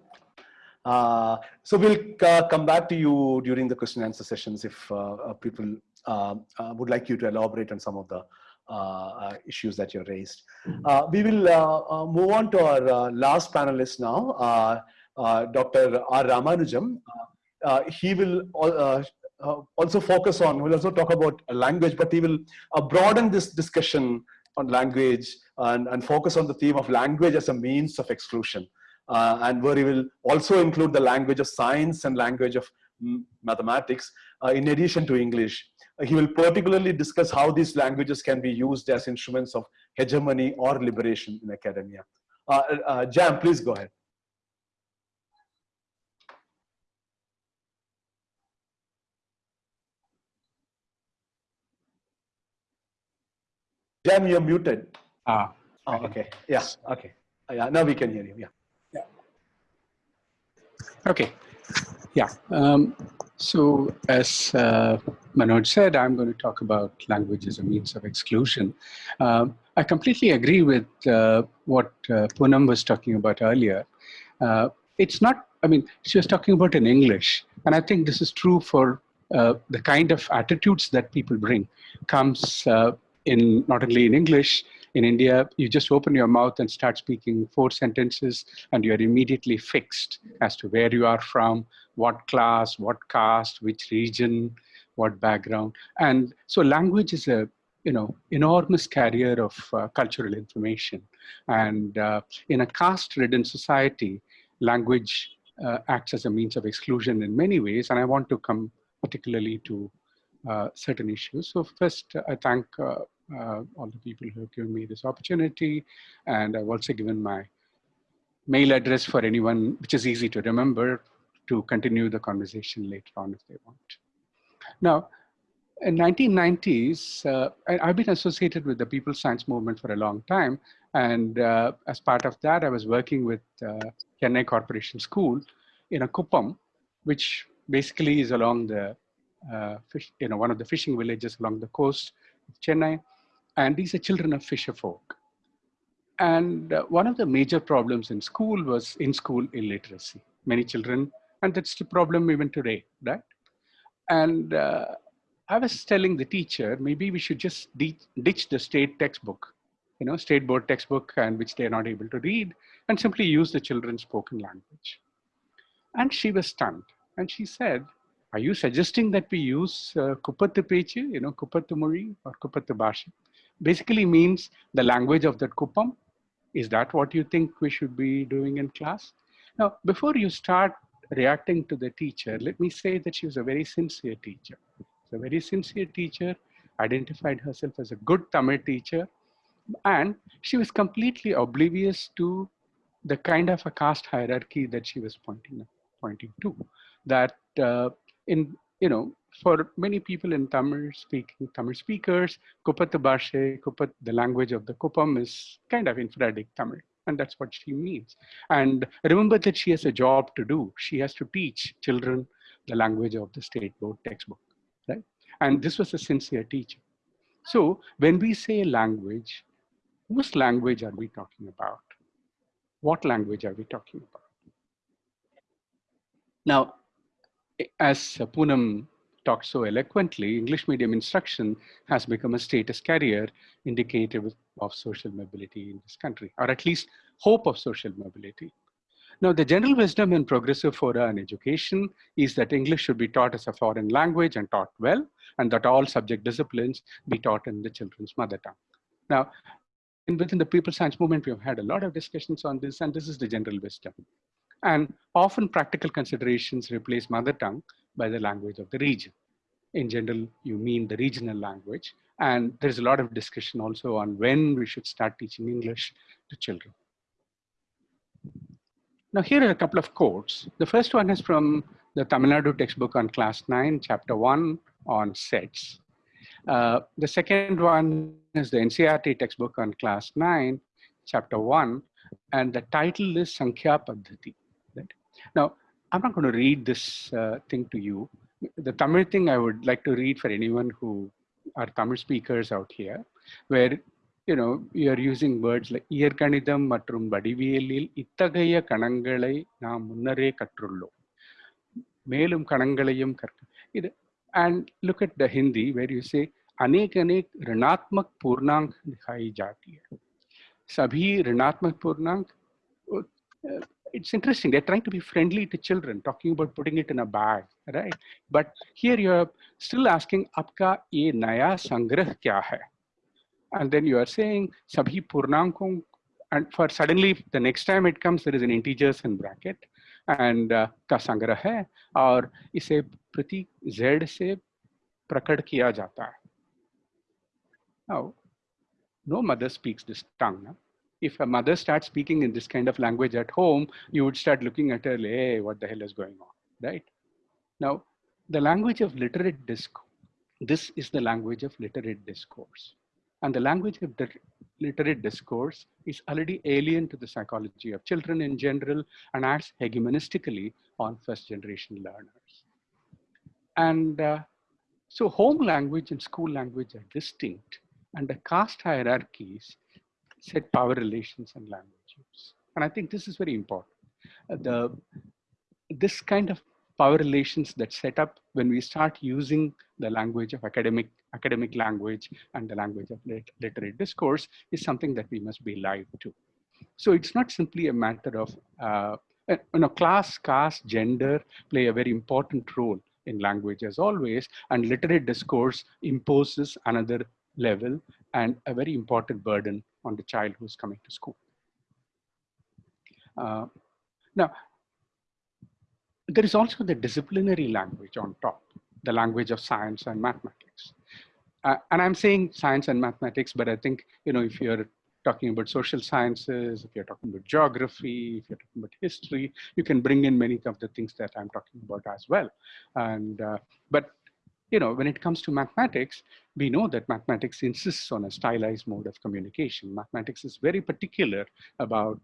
Uh, so we'll uh, come back to you during the question and answer sessions if uh, people uh, uh, would like you to elaborate on some of the issues that you raised. we will move on to our last panelist now, Dr. R. Ramanujam. he will also focus on, we'll also talk about language, but he will broaden this discussion on language and, and focus on the theme of language as a means of exclusion uh, and where he will also include the language of science and language of mathematics uh, in addition to English. Uh, he will particularly discuss how these languages can be used as instruments of hegemony or liberation in academia. Uh, uh, Jam, please go ahead. Jam, you're muted. Ah. Oh, okay. Yeah. Okay. Yeah. Now we can hear you. Yeah. Yeah. Okay. Yeah. Um, so as uh, Manoj said, I'm going to talk about language as a means of exclusion. Um, I completely agree with uh, what uh, Poonam was talking about earlier. Uh, it's not, I mean, she was talking about in English. And I think this is true for uh, the kind of attitudes that people bring comes uh, in not only in English, in India, you just open your mouth and start speaking four sentences and you're immediately fixed as to where you are from, what class, what caste, which region, what background. And so language is a you know, enormous carrier of uh, cultural information. And uh, in a caste-ridden society, language uh, acts as a means of exclusion in many ways. And I want to come particularly to uh, certain issues. So first, I thank uh, uh, all the people who have given me this opportunity. And I've also given my mail address for anyone, which is easy to remember, to continue the conversation later on if they want. Now, in 1990s, uh, I, have been associated with the people Science Movement for a long time. And uh, as part of that, I was working with uh, Chennai Corporation School in a Kuppam, which basically is along the, uh, fish, you know, one of the fishing villages along the coast of Chennai. And these are children of fisher folk. And uh, one of the major problems in school was in school illiteracy. Many children, and that's the problem even today, right? And uh, I was telling the teacher, maybe we should just ditch the state textbook, you know, state board textbook and which they're not able to read and simply use the children's spoken language. And she was stunned. And she said, are you suggesting that we use uh, you know, Kupattu Mori or Kupattu? Basically means the language of that Kuppam. Is that what you think we should be doing in class? Now, before you start reacting to the teacher, let me say that she was a very sincere teacher. a very sincere teacher, identified herself as a good Tamil teacher, and she was completely oblivious to the kind of a caste hierarchy that she was pointing pointing to, that uh, in you know for many people in Tamil speaking Tamil speakers, Kupat Bhashe, Kupat, the language of the Kuppam is kind of infradic Tamil. And that's what she means. And remember that she has a job to do. She has to teach children the language of the state board textbook, right? And this was a sincere teacher. So when we say language, whose language are we talking about? What language are we talking about? Now, as Poonam talked so eloquently, English medium instruction has become a status carrier indicative of social mobility in this country, or at least hope of social mobility. Now, the general wisdom in progressive fora and education is that English should be taught as a foreign language and taught well, and that all subject disciplines be taught in the children's mother tongue. Now, within the people science movement, we have had a lot of discussions on this, and this is the general wisdom. And often practical considerations replace mother tongue by the language of the region. In general, you mean the regional language. And there's a lot of discussion also on when we should start teaching English to children. Now here are a couple of quotes. The first one is from the Tamil Nadu textbook on class nine, chapter one on sets. Uh, the second one is the NCERT textbook on class nine, chapter one, and the title is Sankhya Paddhati. Right? Now, I'm not going to read this uh, thing to you. The Tamil thing I would like to read for anyone who are Tamil speakers out here, where you know you are using words like இயற்கணிதம் மற்றும் வடிவியலில் இத்தகைய கணங்களை நாம் முன்னரே கற்றுள்ளோம் மேலும் கணங்களையும் கற்க இது and look at the Hindi where you say अनेक अनेक ऋणात्मक पूर्णांक दिखाई जाती है सभी ऋणात्मक पूर्णांक uh, it's interesting. They're trying to be friendly to children, talking about putting it in a bag, right? But here you're still asking, Apka ye naya sangrah kya hai? And then you are saying, Sabhi purnankon. And for suddenly, the next time it comes, there is an integers in bracket. And uh, ka sangrah hai. Or ise prati z se prakat kiya jata hai. Now, no mother speaks this tongue. No? If a mother starts speaking in this kind of language at home, you would start looking at her, hey, what the hell is going on, right? Now, the language of literate discourse, this is the language of literate discourse. And the language of the literate discourse is already alien to the psychology of children in general and acts hegemonistically on first generation learners. And uh, so home language and school language are distinct and the caste hierarchies set power relations and language use. And I think this is very important. Uh, the, this kind of power relations that set up when we start using the language of academic academic language and the language of literary discourse is something that we must be alive to. So it's not simply a matter of, uh, you know, class, caste, gender play a very important role in language as always, and literary discourse imposes another level and a very important burden on the child who's coming to school. Uh, now, there is also the disciplinary language on top, the language of science and mathematics. Uh, and I'm saying science and mathematics, but I think, you know, if you're talking about social sciences, if you're talking about geography, if you're talking about history, you can bring in many of the things that I'm talking about as well. And, uh, but you know, when it comes to mathematics, we know that mathematics insists on a stylized mode of communication. Mathematics is very particular about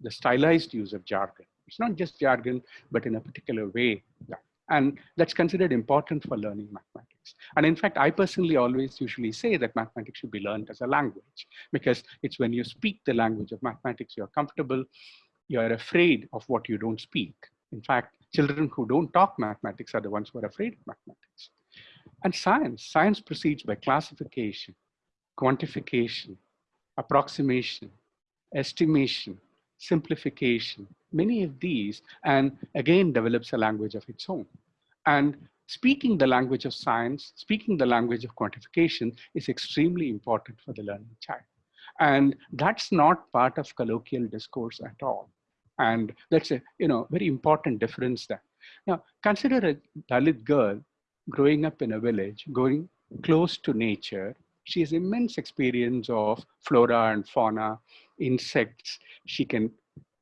the stylized use of jargon. It's not just jargon, but in a particular way. And that's considered important for learning mathematics. And in fact, I personally always usually say that mathematics should be learned as a language because it's when you speak the language of mathematics, you're comfortable, you're afraid of what you don't speak. In fact, children who don't talk mathematics are the ones who are afraid of mathematics. And science, science proceeds by classification, quantification, approximation, estimation, simplification, many of these, and again develops a language of its own. And speaking the language of science, speaking the language of quantification is extremely important for the learning child. And that's not part of colloquial discourse at all. And that's a you know very important difference there. Now, consider a Dalit girl growing up in a village, going close to nature, she has immense experience of flora and fauna, insects. She can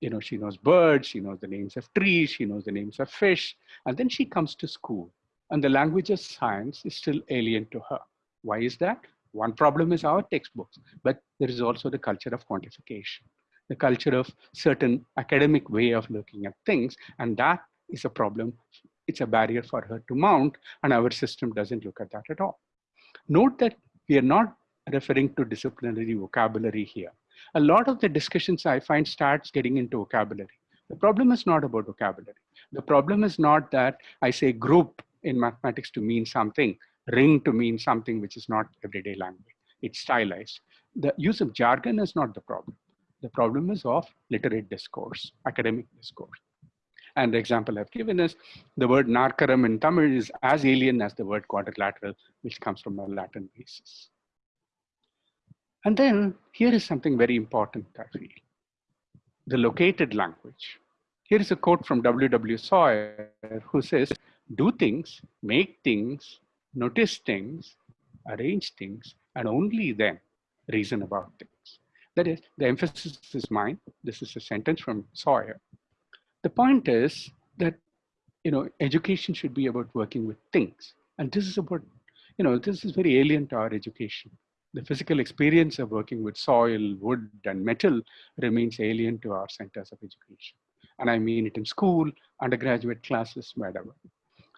you know, she knows birds, she knows the names of trees, she knows the names of fish, and then she comes to school and the language of science is still alien to her. Why is that? One problem is our textbooks, but there is also the culture of quantification, the culture of certain academic way of looking at things, and that is a problem. It's a barrier for her to mount, and our system doesn't look at that at all. Note that we are not referring to disciplinary vocabulary here. A lot of the discussions I find starts getting into vocabulary. The problem is not about vocabulary. The problem is not that I say group in mathematics to mean something, ring to mean something which is not everyday language. It's stylized. The use of jargon is not the problem. The problem is of literate discourse, academic discourse. And the example I've given is the word narkaram in Tamil is as alien as the word quadrilateral, which comes from a Latin basis. And then here is something very important, I feel. The located language. Here is a quote from W.W. Sawyer, who says, do things, make things, notice things, arrange things, and only then reason about things. That is, the emphasis is mine. This is a sentence from Sawyer. The point is that, you know, education should be about working with things. And this is about, you know, this is very alien to our education. The physical experience of working with soil, wood, and metal remains alien to our centers of education. And I mean it in school, undergraduate classes, whatever.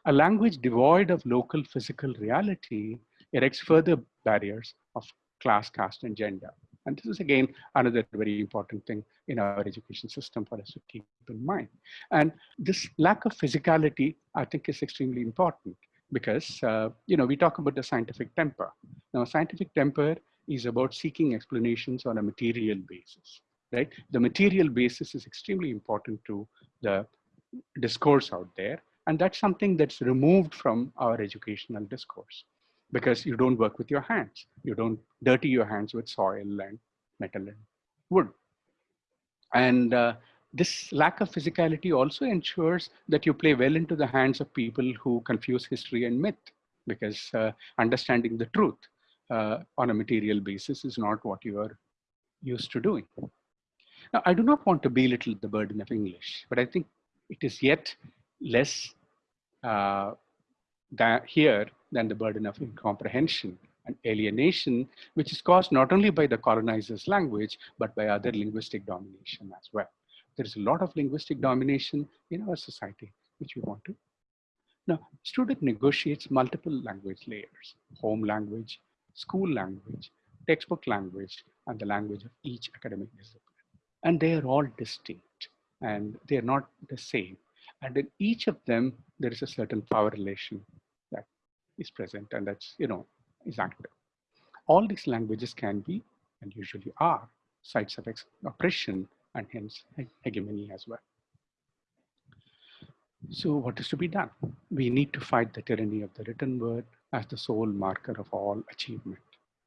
A language devoid of local physical reality erects further barriers of class, caste, and gender. And this is again another very important thing in our education system for us to keep in mind. And this lack of physicality, I think, is extremely important because uh, you know we talk about the scientific temper. Now, scientific temper is about seeking explanations on a material basis, right? The material basis is extremely important to the discourse out there and that's something that's removed from our educational discourse because you don't work with your hands. You don't dirty your hands with soil and metal and wood. And uh, this lack of physicality also ensures that you play well into the hands of people who confuse history and myth because uh, understanding the truth uh, on a material basis is not what you are used to doing. Now, I do not want to belittle the burden of English, but I think it is yet less uh, that here than the burden of incomprehension and alienation, which is caused not only by the colonizer's language, but by other linguistic domination as well. There is a lot of linguistic domination in our society, which we want to. Now, student negotiates multiple language layers, home language, school language, textbook language, and the language of each academic discipline. And they are all distinct and they're not the same. And in each of them, there is a certain power relation is present and that's, you know, is active. All these languages can be, and usually are, sites of oppression and hence hegemony as well. So what is to be done? We need to fight the tyranny of the written word as the sole marker of all achievement.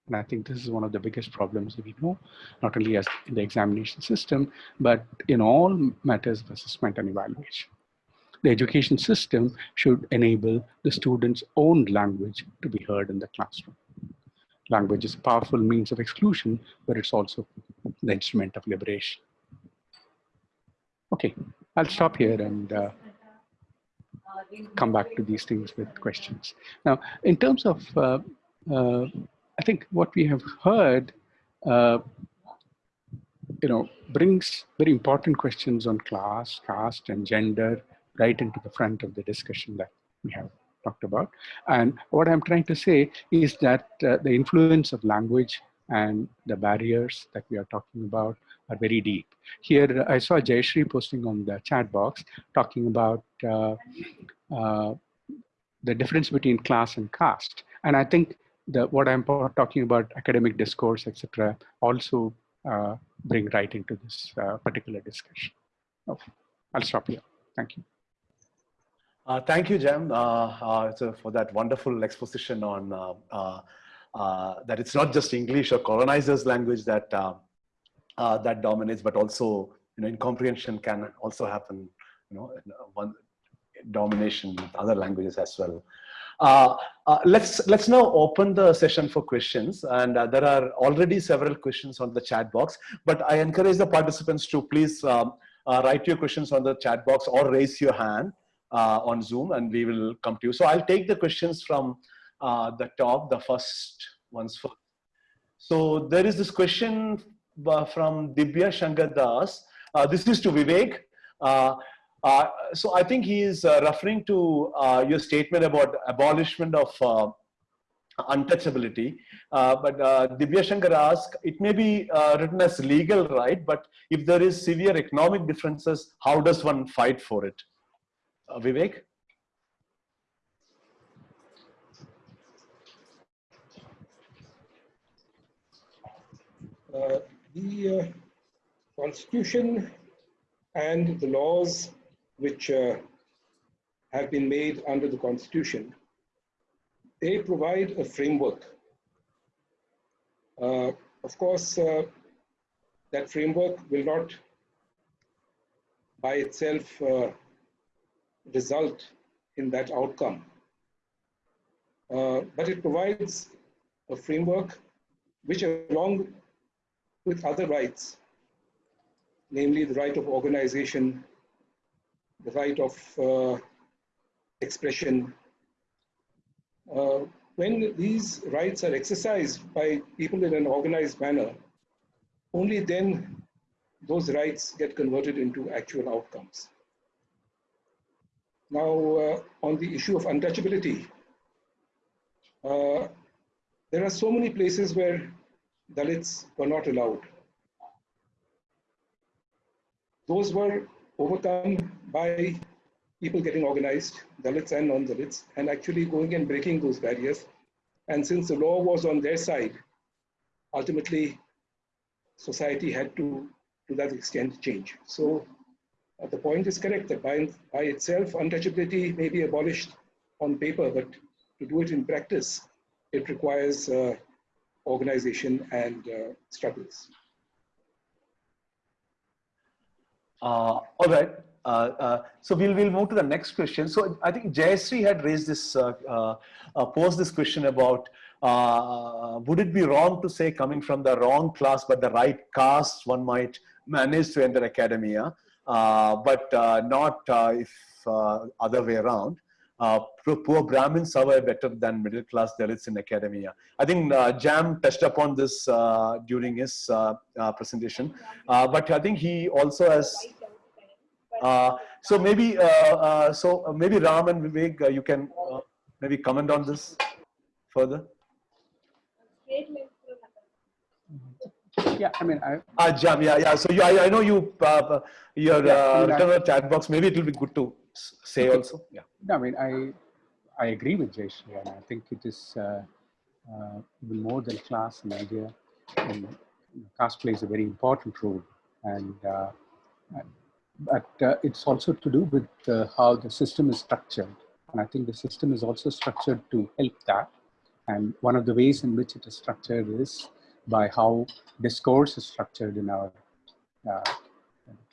And I think this is one of the biggest problems we know, not only as in the examination system, but in all matters of assessment and evaluation the education system should enable the student's own language to be heard in the classroom. Language is a powerful means of exclusion, but it's also the instrument of liberation. Okay, I'll stop here and uh, come back to these things with questions. Now, in terms of, uh, uh, I think what we have heard, uh, you know, brings very important questions on class, caste, and gender, right into the front of the discussion that we have talked about. And what I'm trying to say is that uh, the influence of language and the barriers that we are talking about are very deep. Here, I saw Jayashree posting on the chat box talking about uh, uh, the difference between class and caste. And I think that what I'm talking about, academic discourse, etc., also uh, bring right into this uh, particular discussion. Oh, I'll stop here. Thank you. Uh, thank you, Jam, uh, uh, for that wonderful exposition on uh, uh, uh, that it's not just English or colonizers' language that that dominates, but also you know incomprehension can also happen. You know, one domination with other languages as well. let's let's now open the session for questions, and there are already several questions on the chat box. But I encourage the participants to please. Um, uh, write your questions on the chat box or raise your hand uh, on Zoom and we will come to you. So I'll take the questions from uh, the top, the first ones first. So there is this question uh, from Dibya Shankar Das. Uh, this is to Vivek. Uh, uh, so I think he is referring to your statement about abolishment of untouchability. Uh, but uh, Dibya Shankar asked, it may be uh, written as legal right, but if there is severe economic differences, how does one fight for it? Uh, Vivek? Uh, the uh, constitution and the laws which have been made under the constitution they provide a framework. Uh, of course, uh, that framework will not by itself uh, result in that outcome. Uh, but it provides a framework which along with other rights, namely the right of organization, the right of uh, expression, uh, when these rights are exercised by people in an organized manner, only then those rights get converted into actual outcomes. Now, uh, on the issue of untouchability, uh, there are so many places where Dalits were not allowed. Those were overcome by people getting organized, Dalits and non-Dalits, and actually going and breaking those barriers. And since the law was on their side, ultimately society had to, to that extent, change. So uh, the point is correct that by, by itself, untouchability may be abolished on paper, but to do it in practice, it requires uh, organization and uh, struggles. Uh, all right. Uh, so we'll we'll move to the next question. So I think Jayasri had raised this, posed this question about would it be wrong to say coming from the wrong class but the right caste one might manage to enter academia, Uh, but uh, not uh, if other way around. poor Brahmins survive better than middle class Dalits in academia. I think Jam touched upon this during his presentation, but I think he also has uh, so maybe, uh, uh, so maybe Ram and Vivek, you can maybe comment on this further. Yeah, I mean, I. Uh, Jam, yeah, yeah. So you, I, I know you, uh, your yeah, uh, chat box. Maybe it will be good to say okay. also. Yeah. No, I mean, I, I agree with Jayashree, and I think it is uh, uh, even more than class and idea. And caste plays a very important role, and uh, but uh, it's also to do with uh, how the system is structured. And I think the system is also structured to help that. And one of the ways in which it is structured is by how discourse is structured in our uh,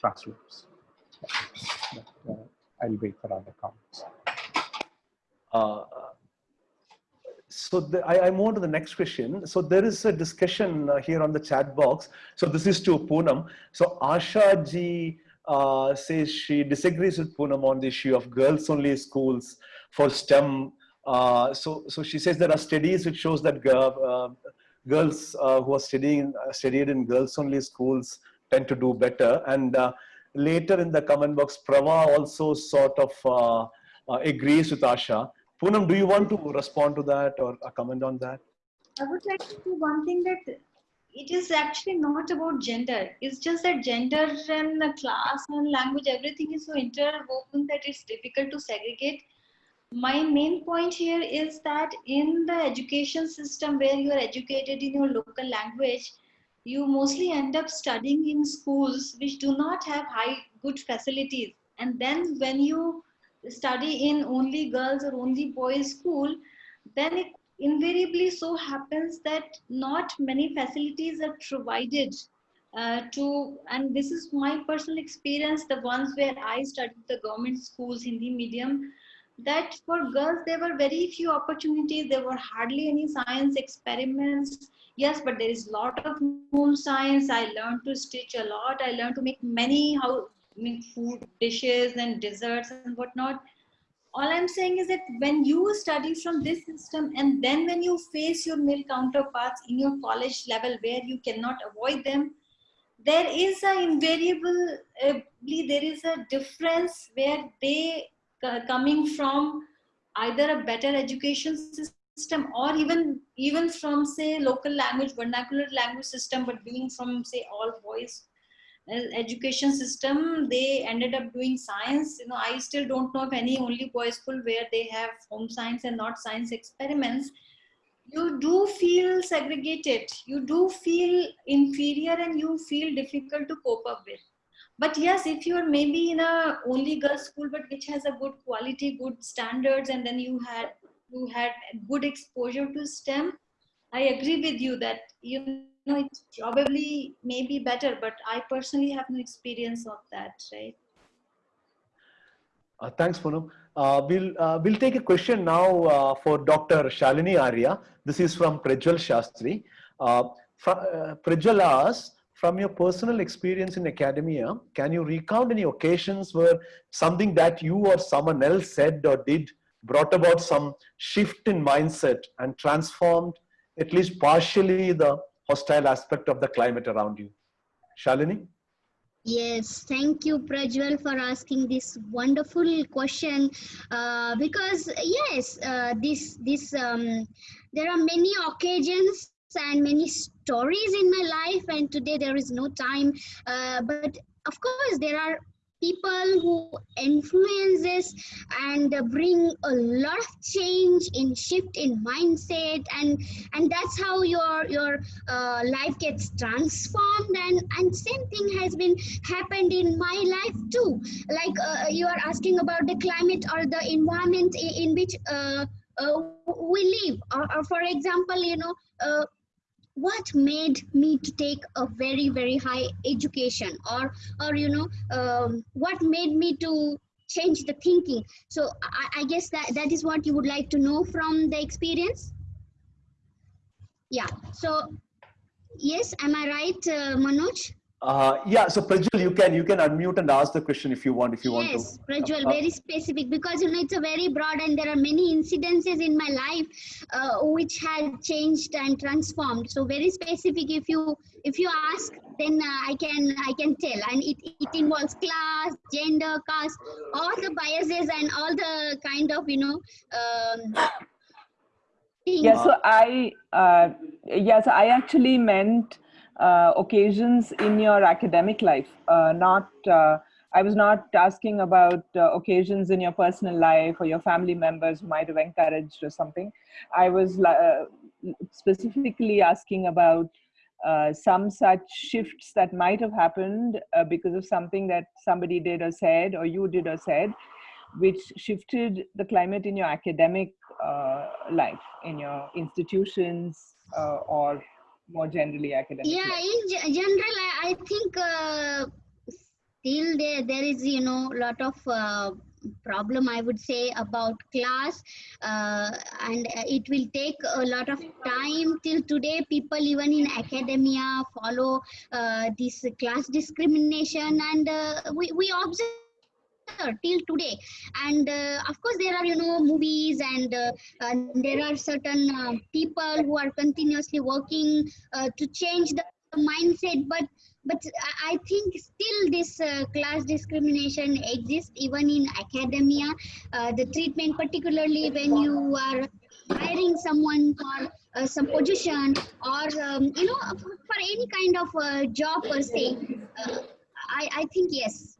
classrooms. But, uh, I'll wait for other comments. Uh, so the, I, I move on to the next question. So there is a discussion uh, here on the chat box. So this is to Poonam. So Asha ji uh, says she disagrees with Poonam on the issue of girls only schools for STEM. Uh, so, so she says there are studies which shows that uh, girls uh, who are studying uh, studied in girls only schools tend to do better. And later in the comment box, Prava also sort of agrees with Asha. Poonam, do you want to respond to that or comment on that? I would like to do one thing that it is actually not about gender. It's just that gender and class and language, everything is so interwoven that it's difficult to segregate. My main point here is that in the education system where you are educated in your local language, you mostly end up studying in schools which do not have high good facilities. And then when you study in only girls or only boys school, then it invariably so happens that not many facilities are provided uh, to, and this is my personal experience, the ones where I studied the government schools, Hindi medium, that for girls, there were very few opportunities. There were hardly any science experiments. Yes, but there is a lot of home science. I learned to stitch a lot. I learned to make many how I mean, food dishes and desserts and whatnot. All I'm saying is that when you study from this system and then when you face your male counterparts in your college level where you cannot avoid them, there is a invariable, uh, there is a difference where they coming from either a better education system or even even from say local language vernacular language system but being from say all boys uh, education system they ended up doing science. You know i still don't know of any only boys school where they have home science and not science experiments. You do feel segregated. You do feel inferior and you feel difficult to cope up with but yes if you are maybe in a only girls school but which has a good quality good standards and then you had you had good exposure to stem i agree with you that you know it's probably maybe better but i personally have no experience of that right Uh, thanks, Poonam. Uh, we'll, uh, we'll take a question now uh, for Dr. Shalini Arya. This is from Prajwal Shastri. Uh, uh, Prajwal asks, from your personal experience in academia, can you recount any occasions where something that you or someone else said or did brought about some shift in mindset and transformed at least partially the hostile aspect of the climate around you? Shalini? Yes, thank you, Prajwal, for asking this wonderful question. Uh, because yes, uh, this this um, there are many occasions and many stories in my life, and today there is no time. Uh, but of course, there are people who influences and uh, bring a lot of change in shift in mindset and and that's how your your uh, life gets transformed. And and same thing has been happened in my life too. Like uh, you are asking about the climate or the environment in, in which uh, uh, we live. Or, or for example you know uh, what made me to take a very very high education or or you know um, what made me to change the thinking? So I, I guess that that is what you would like to know from the experience? Yeah. So yes am i right uh, manoj Uh, yeah, so Prajwal, you can you can unmute and ask the question if you want. If you want yes, to. Prajwal, Uh, very specific because you know it's a very broad and there are many incidences in my life uh, which had changed and transformed. So very specific. If you if you ask, then uh, I can I can tell, and it it involves class, gender, caste, all the biases and all the kind of you know. Um, things. Yeah, so I, uh, yes, I actually meant uh, occasions in your academic life, uh, not, uh, I was not asking about uh, occasions in your personal life or your family members might have encouraged or something. I was specifically asking about uh, some such shifts that might have happened uh, because of something that somebody did or said or you did or said which shifted the climate in your academic uh, life in your institutions or more generally academic yeah life. in ge- general i, I think uh, still there there is you know a lot of uh, problem i would say about class uh, and uh, it will take a lot of time till today people even in academia follow uh, this class discrimination and uh, we, we observe till today. And uh, of course there are you know movies and, uh, and there are certain uh, people who are continuously working uh, to change the mindset. But but I- think still this uh, class discrimination exists even in academia. Uh, the treatment particularly when you are hiring someone for uh, some position or um, you know for, for any kind of uh, job per se. Uh, i i think yes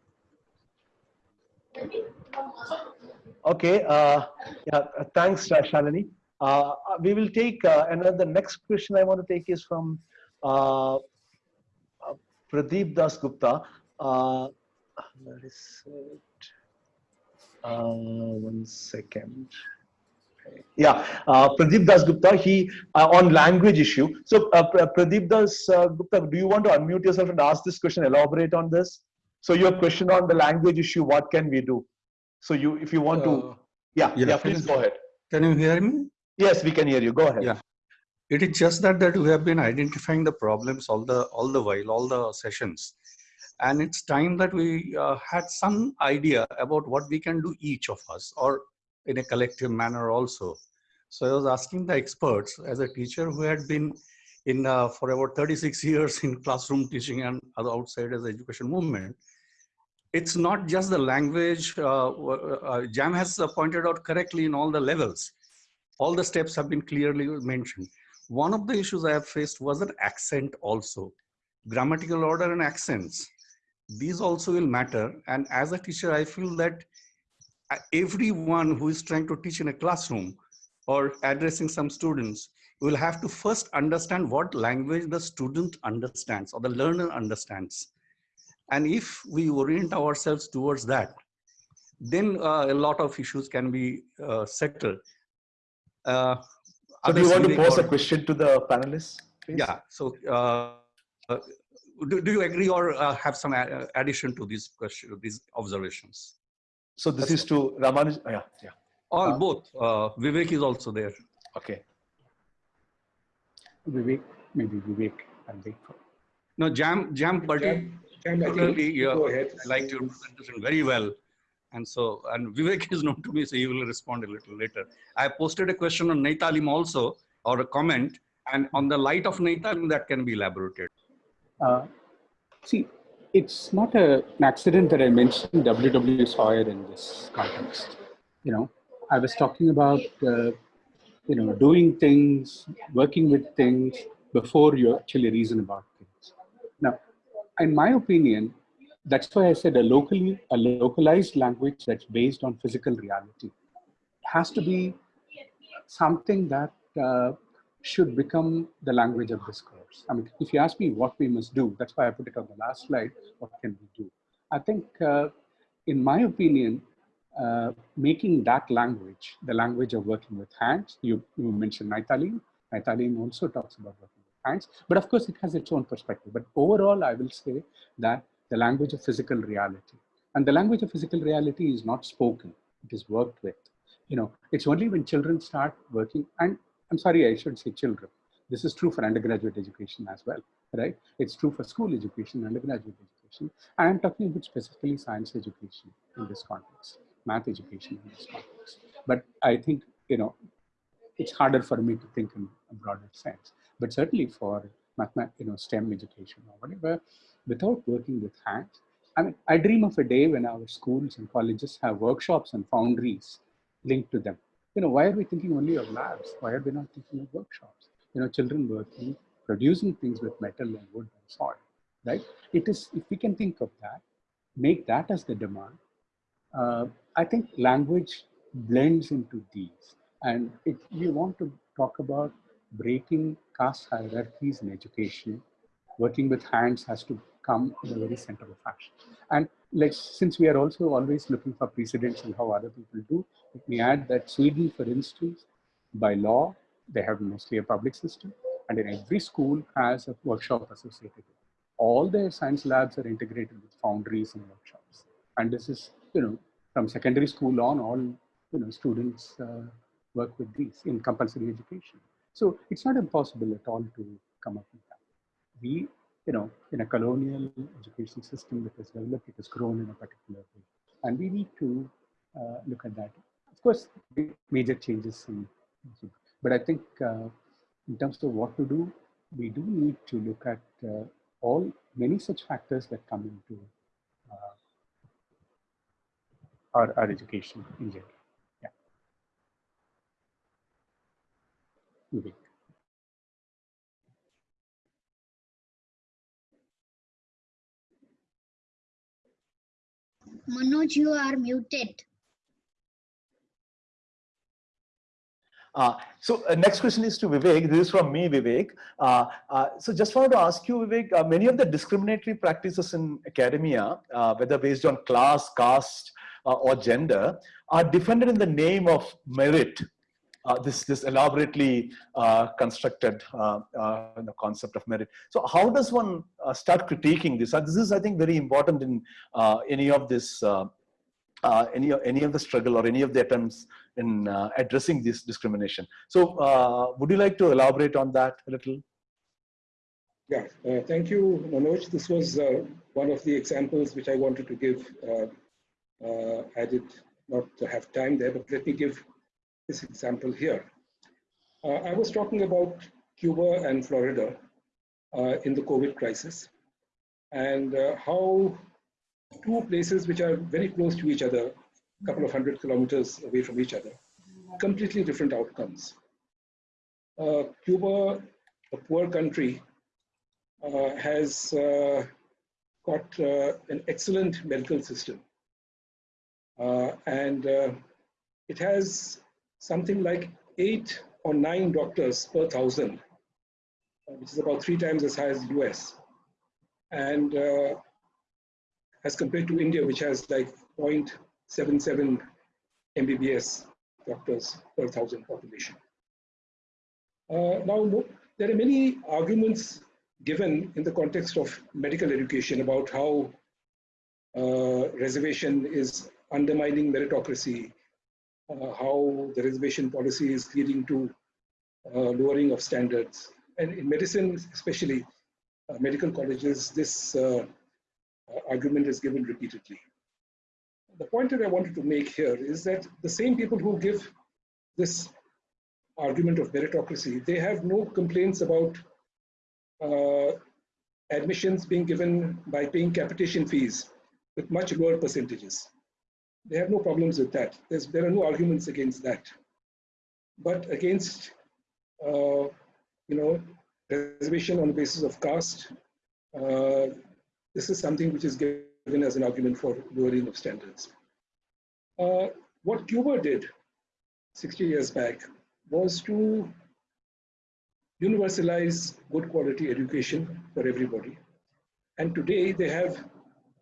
Okay. Uh, yeah. Thanks, uh, Shalini. Uh, we will take uh, another. Next question I want to take is from uh, uh, Pradeep Das Gupta. Uh, where is it? Uh, one second. Yeah, Pradeep Das Gupta. He on language issue. So Pradeep Das Gupta, do you want to unmute yourself and ask this question? Elaborate on this. So your question on the language issue. What can we do? So you, if you want to, Uh, yeah, yeah, yeah, please go ahead. Can you hear me? Yes, we can hear you. Go ahead. Yeah. It is just that that we have been identifying the problems all the all the while, all the sessions. And it's time that we uh, had some idea about what we can do each of us or in a collective manner also. So I was asking the experts as a teacher who had been in uh, for about 36 years in classroom teaching and other outside as education movement. It's not just the language, uh, uh, Jam has pointed out correctly in all the levels. All the steps have been clearly mentioned. One of the issues I have faced was an accent also. Grammatical order and accents. These also will matter. And as a teacher, I feel that uh, everyone who is trying to teach in a classroom or addressing some students will have to first understand what language the student understands or the learner understands. And if we orient ourselves towards that, then uh, a lot of issues can be uh, settled. Uh, so do you want to pose or, a question to the panelists? Please? Yeah, so uh, uh, do, do you agree or uh, have some addition to these question, these observations? So this That's is to Ramanuj, yeah, yeah. All, both. Vivek is also there. Okay. Vivek, maybe Vivek, and wait for. No, Jam, Jam, particularly, uh, I like your presentation very well. And so, and Vivek is known to me, so he will respond a little later. I posted a question on Naitalim also, or a comment, and on the light of Naitalim, that can be elaborated. Uh, see, it's not a, an accident that I mentioned W.W. Sawyer in this context. You know, I was talking about uh, you know, doing things, working with things before you actually reason about things. Now, in my opinion, that's why I said a locally, a localized language that's based on physical reality has to be something that uh, should become the language of discourse. I mean, if you ask me what we must do, that's why I put it on the last slide, what can we do? I think, uh, in my opinion, uh, making that language, the language of working with hands. You, you mentioned Naitalim. Naitalim also talks about working with hands, but of course it has its own perspective. But overall, I will say that the language of physical reality. And the language of physical reality is not spoken, it is worked with. You know, it's only when children start working, and I'm sorry, I should say children. This is true for undergraduate education as well, right? It's true for school education, undergraduate education. I'm talking about specifically science education in this context math education in this context. But I think, you know, it's harder for me to think in a broader sense. But certainly for math, you know, STEM education or whatever, without working with hands, I mean, I dream of a day when our schools and colleges have workshops and foundries linked to them. You know, why are we thinking only of labs? Why are we not thinking of workshops? You know, children working, producing things with metal and wood and soil, right? It is, if we can think of that, make that as the demand, uh, I think language blends into these. And if we want to talk about breaking caste hierarchies in education, working with hands has to come in the very center of fashion. And like, since we are also always looking for precedents and how other people do, let me add that Sweden, for instance, by law, they have mostly a public system, and in every school has a workshop associated with it. All their science labs are integrated with foundries and workshops. And this is you know, from secondary school on, all, you know, students uh, work with these in compulsory education. So it's not impossible at all to come up with that. We, you know, in a colonial education system that has developed, it has grown in a particular way. And we need to uh, look at that. Of course, major changes in, but I think uh, in terms of what to do, we do need to look at uh, all many such factors that come into uh, our, our education in general. Yeah. Vivek. Manoj, you are muted. Uh, so uh, next question is to Vivek. This is from me, Vivek. Uh, uh so just wanted to ask you, Vivek, uh, many of the discriminatory practices in academia, uh, whether based on class, caste, or gender are defended in the name of merit. Uh, this this elaborately uh, constructed the concept of merit. So how does one start critiquing this? this is, I think, very important in any of this uh, any any of the struggle or any of the attempts in uh, addressing this discrimination. So, uh, would you like to elaborate on that a little? Yeah, uh, thank you, Manoj. This was uh, one of the examples which I wanted to give. Uh, uh I did not have time there, but let me give this example here. Uh, I was talking about Cuba and Florida uh, in the COVID crisis and how two places which are very close to each other, a couple of hundred kilometers away from each other, completely different outcomes. Cuba, a poor country, uh, has uh, got uh, an excellent medical system. And it has something like eight or nine doctors per thousand, which is about three times as high as the US. And as compared to India, which has like 0.77 MBBS doctors per thousand population. Uh, now, there are many arguments given in the context of medical education about how uh, reservation is undermining meritocracy, uh, how the reservation policy is leading to uh, lowering of standards. And in medicine, especially uh, medical colleges, this uh, argument is given repeatedly. The point that I wanted to make here is that the same people who give this argument of meritocracy, they have no complaints about uh, admissions being given by paying capitation fees with much lower percentages. They have no problems with that. There's, there are no arguments against that. But against, uh, you know, reservation on the basis of caste, uh, this is something which is given as an argument for lowering of standards. Uh, what Cuba did 60 years back was to universalize good quality education for everybody. And today they have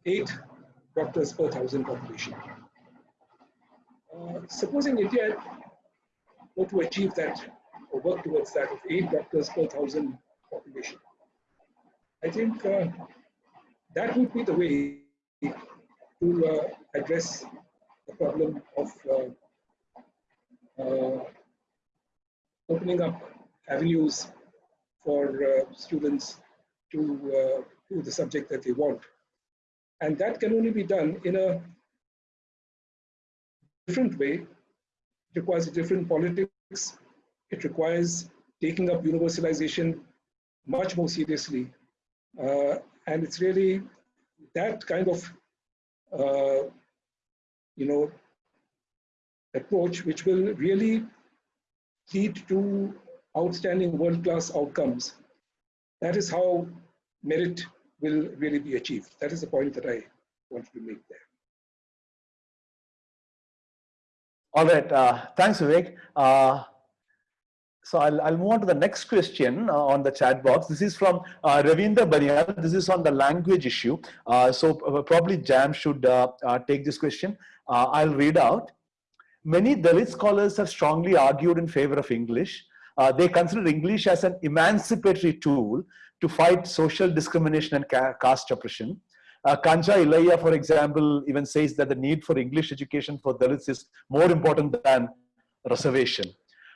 eight doctors per thousand population. Uh, supposing India were to achieve that or work towards that of eight doctors per thousand population, I think uh, that would be the way to uh, address the problem of uh, uh, opening up avenues for uh, students to uh, do the subject that they want. And that can only be done in a different way. It requires a different politics. It requires taking up universalization much more seriously. Uh, and it's really that kind of, uh, you know, approach which will really lead to outstanding world-class outcomes. That is how merit will really be achieved. That is the point that I wanted to make there. All right, uh, thanks Vivek. Uh, so I'll, I'll move on to the next question uh, on the chat box. This is from uh, Ravinder Banial. This is on the language issue. Uh, so uh, probably Jam should uh, uh, take this question. I'll read out. Many Dalit scholars have strongly argued in favor of English they consider English as an emancipatory tool to fight social discrimination and caste oppression. Uh, Kancha Ilaiah, for example, even says that the need for English education for Dalits is more important than reservation.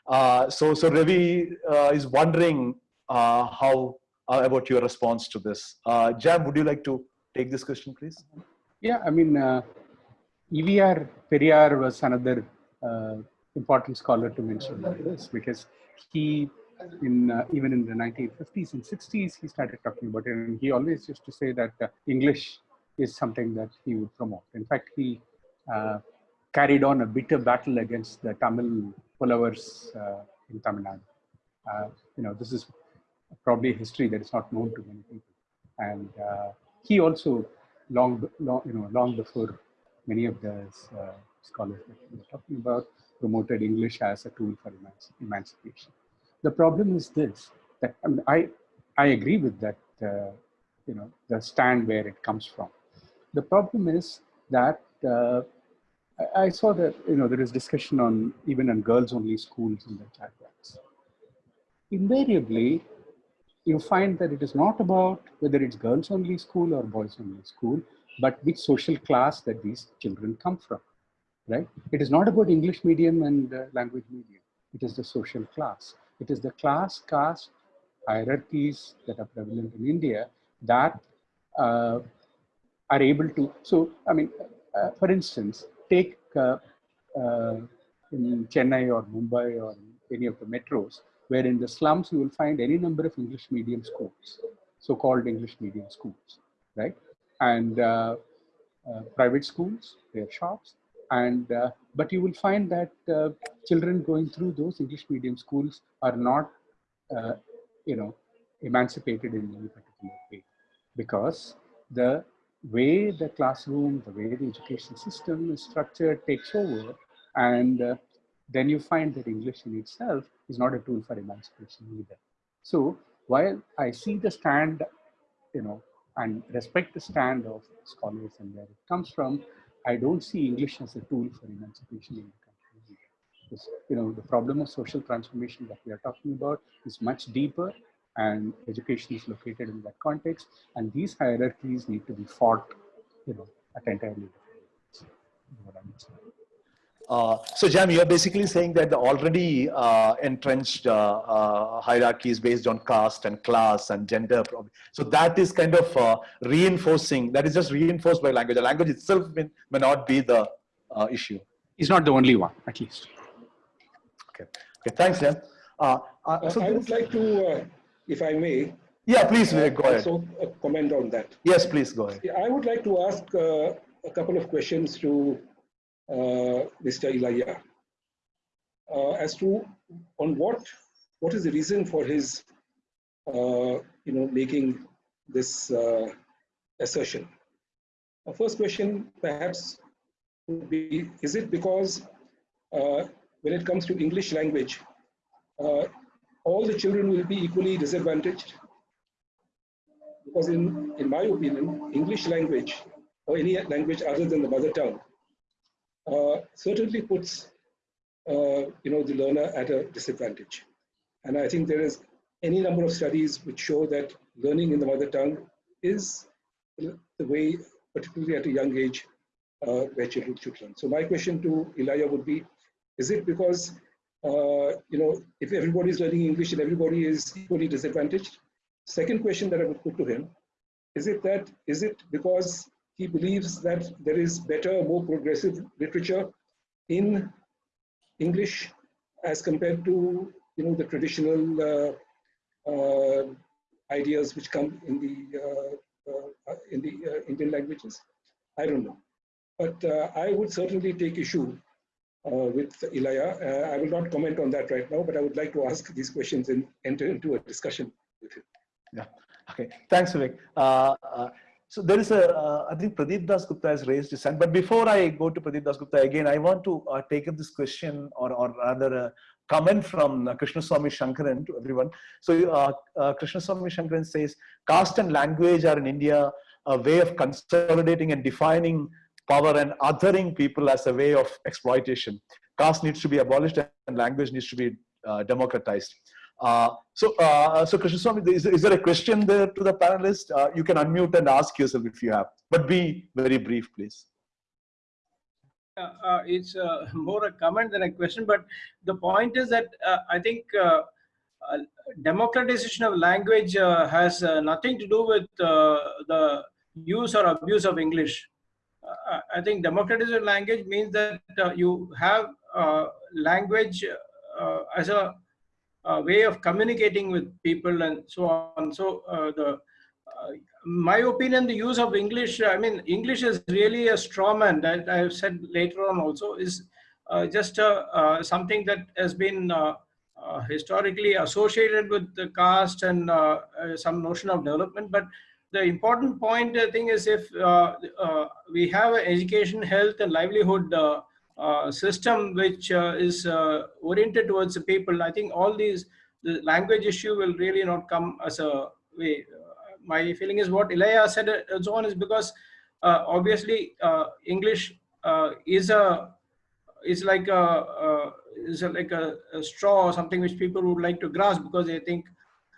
Uh, so, so Ravi uh, is wondering uh, how uh, about your response to this. Uh, Jam, would you like to take this question, please? Yeah, I mean, EVR Periyar was another important scholar to mention this because he in uh, even in the 1950s and 60s he started talking about it. And he always used to say that uh, english is something that he would promote. In fact he uh, carried on a bitter battle against the tamil pulavars uh, in tamil nadu. Uh, you know this is probably history that is not known to many people. And uh, he also long, long you know long before many of the scholars that we were talking about promoted English as a tool for emancipation. The problem is this, that I, mean, I, I agree with that, uh, you know, the stand where it comes from. The problem is that uh, I, I saw that, you know, there is discussion on even on girls only schools in the chat box. Invariably, you find that it is not about whether it's girls only school or boys only school, but which social class that these children come from right? It is not about English medium and uh, language medium. It is the social class. It is the class, caste, hierarchies that are prevalent in India that uh, are able to. So, I mean, uh, for instance, take uh, uh, in Chennai or Mumbai or any of the metros, where in the slums you will find any number of English medium schools, so-called English medium schools, right? And uh, uh, private schools, their shops, and uh, but you will find that uh, children going through those English medium schools are not, uh, you know, emancipated in any particular way, because the way the classroom, the way the education system is structured takes over, and uh, then you find that English in itself is not a tool for emancipation either. So while I see the stand, you know, and respect the stand of scholars and where it comes from, I don't see English as a tool for emancipation in the country. Because, you know, the problem of social transformation that we are talking about is much deeper and education is located in that context. And these hierarchies need to be fought, you know, at entirely different uh, so Jam, you're basically saying that the already uh, entrenched uh, uh hierarchies based on caste and class and gender, so that is kind of uh, reinforcing, that is just reinforced by language. The language itself may, may not be the uh, issue. It's not the only one, at least. Okay, okay thanks Jam. so I would like to, if I may, yeah, please go ahead. Also comment on that. Yes, please go ahead. I would like to ask a couple of questions to Mr. Ilaiah uh, as to on what what is the reason for his uh, you know making this assertion. A first question perhaps would be, is it because when it comes to English language, all the children will be equally disadvantaged? Because in, in my opinion, English language or any language other than the mother tongue uh, certainly puts uh, you know the learner at a disadvantage. And I think there is any number of studies which show that learning in the mother tongue is the way, particularly at a young age, uh, where children should learn. So my question to Ilaiah would be, is it because, uh, you know, if everybody is learning English and everybody is equally disadvantaged? Second question that I would put to him, is it that, is it because he believes that there is better, more progressive literature in English as compared to you know the traditional uh, uh, ideas which come in the uh, uh in the uh, Indian languages. I don't know, but uh, I would certainly take issue with Ilaiah. I will not comment on that right now, but I would like to ask these questions and enter into a discussion with him. Yeah. Okay. Thanks, Vivek. So there is a, uh, I think Pradeep Das Gupta has raised his hand. But before I go to Pradeep Das Gupta again, I want to uh, take up this question or, or rather a comment from uh, Krishnaswamy Shankaran to everyone. So uh, uh, Krishnaswamy Shankaran says, caste and language are in India a way of consolidating and defining power and othering people as a way of exploitation. Caste needs to be abolished and language needs to be uh, democratized. Uh, so, uh, so Krishnaswamy, is, is there a question there to the panelist? Uh, you can unmute and ask yourself if you have, but be very brief, please. Uh, it's uh, more a comment than a question, but the point is that uh, I think democratization of language has nothing to do with the use or abuse of English. I think democratization of language means that you have language as a way of communicating with people and so on. So uh, the uh, my opinion, the use of English, I mean, English is really a straw man that I've said later on also is uh, just uh, something that has been uh, historically associated with the caste and some notion of development. But the important point, I think, is if we have education, health, and livelihood uh, system which uh, is uh, oriented towards the people, I think all these, the language issue will really not come as a way. my feeling is what Ilaiah said and so on is because obviously English is a is like a is like a, a, straw or something which people would like to grasp because they think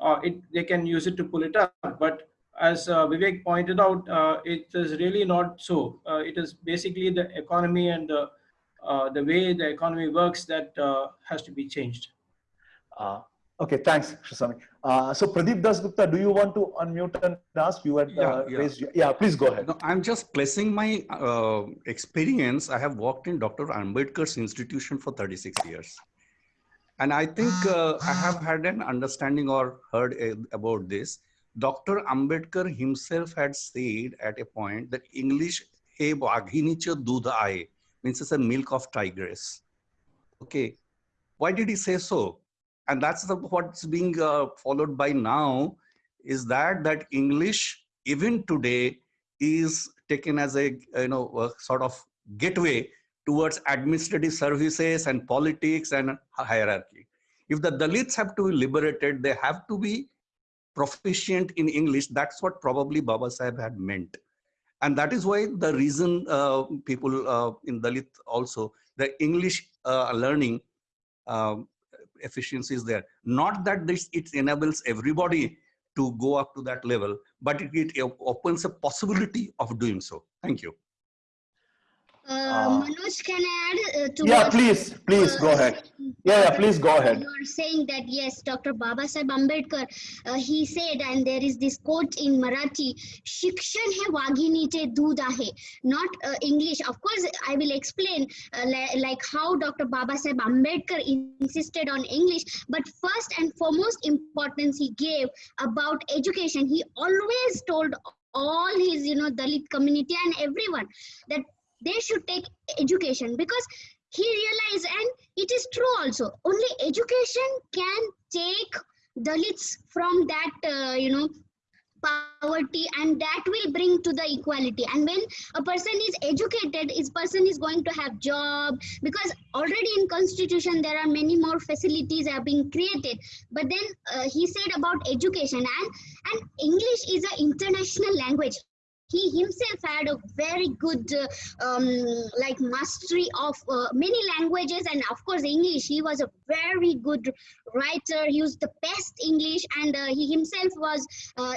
uh, it they can use it to pull it up. But as uh, Vivek pointed out, uh, it is really not so. it is basically the economy and the uh, the way the economy works that uh, has to be changed. Uh, Okay, thanks, Shasami. Uh, so Pradeep Dasgupta, do you want to unmute and ask? You had Yeah, uh, yeah. raised. your- Yeah, please go ahead. No, I'm just placing my uh, experience. I have worked in Dr. Ambedkar's institution for 36 years. And I think uh, I have had an understanding or heard uh, about this. Dr. Ambedkar himself had said at a point that English he vaghinicha dudh aaye means it's a milk of tigress. Okay. Why did he say so? And that's the, what's being uh, followed by now is that that English even today is taken as a you know a sort of gateway towards administrative services and politics and hierarchy. If the Dalits have to be liberated, they have to be proficient in English. That's what probably Baba Sahib had meant. And that is why the reason uh, people uh, in Dalit also, the English uh, learning um, efficiency is there. Not that this it enables everybody to go up to that level, but it, it opens a possibility of doing so. Thank you. Uh, Uh, Manoj, can I add uh, to Yeah, please, please go uh, ahead. Yeah, yeah, please go ahead. You are saying that yes, Dr. Baba Sahib Ambedkar, uh, he said, and there is this quote in Marathi, "Shikshan hai waghinite doodh ahe," not uh, English. Of course, I will explain uh, li- like how Dr. Baba Sahib Ambedkar insisted on English, but first and foremost importance he gave about education. He always told all his, you know, Dalit community and everyone that they should take education because he realized and it is true also only education can take dalits from that uh, you know poverty and that will bring to the equality. And when a person is educated is person is going to have job because already in constitution there are many more facilities are being created. But then uh, he said about education and and english is an international language he himself had a very good uh, um, like mastery of uh, many languages. And of course english. He was a very good writer. He used the best english. And uh, he himself was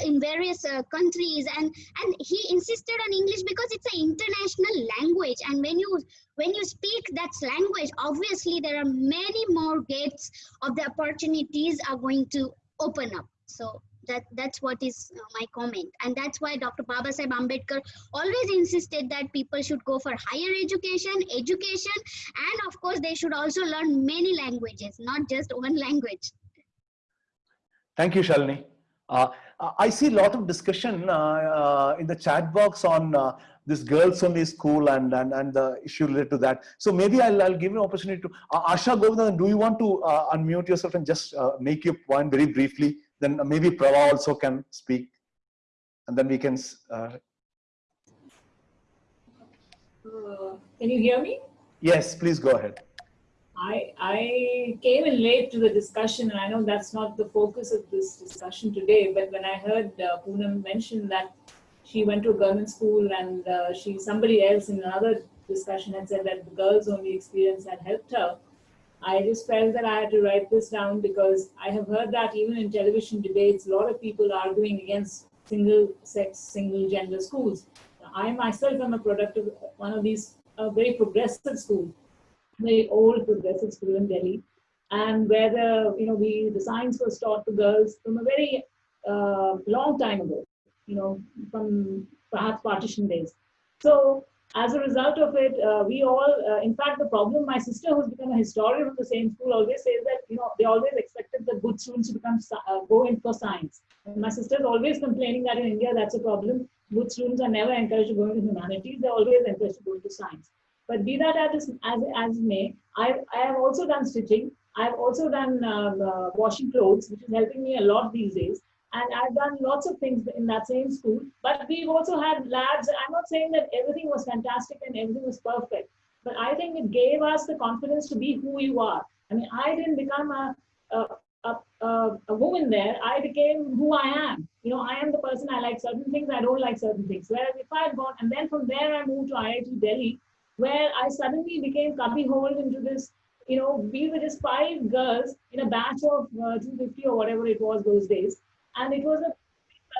in various countries. And and he insisted on english because it's an international language. And when you when you speak that language obviously there are many more gates of the opportunities are going to open up. So that that's what is uh, my comment and that's why dr baba sahib ambedkar always insisted that people should go for higher education education and of course they should also learn many languages not just one language Thank you, Shalini. Uh, I see a lot of discussion uh, uh, in the chat box on uh, this girls only school and, and, and the issue related to that. So maybe I'll, I'll give you an opportunity to, uh, Asha Govindan, do you want to unmute yourself and just make your point very briefly? Then maybe Prava also can speak and then we can, uh, Uh, Can you hear me? yes, please go ahead. I, I came in late to the discussion, and I know that's not the focus of this discussion today, but when I heard uh, Poonam mention that she went to a government school and uh, she, somebody else in another discussion had said that the girls only experience had helped her, I just felt that I had to write this down because I have heard that even in television debates, a lot of people are arguing against single sex, single gender schools. I myself am a product of one of these uh, very progressive schools very old progressive school in Delhi, and where the you know we the science was taught to girls from a very uh, long time ago, you know, from perhaps partition days. So as a result of it, uh, we all, uh, in fact, the problem, my sister who's become a historian of the same school always says that, you know, they always expected the good students to become, uh, go in for science. And my sister's always complaining that in India, that's a problem. Good students are never encouraged to go into humanities. They're always encouraged to go into science. But be that as, as, as may, I, I have also done stitching. I've also done um, uh, washing clothes, which is helping me a lot these days. And I've done lots of things in that same school. But we've also had labs. I'm not saying that everything was fantastic and everything was perfect. But I think it gave us the confidence to be who you are. I mean, I didn't become a, a, a, a, a woman there. I became who I am. You know, I am the person I like certain things, I don't like certain things. Whereas if I had gone, and then from there I moved to IIT Delhi, where I suddenly became cubbyholed into this, you know, we were just five girls in a batch of uh, 250 or whatever it was those days. And it was a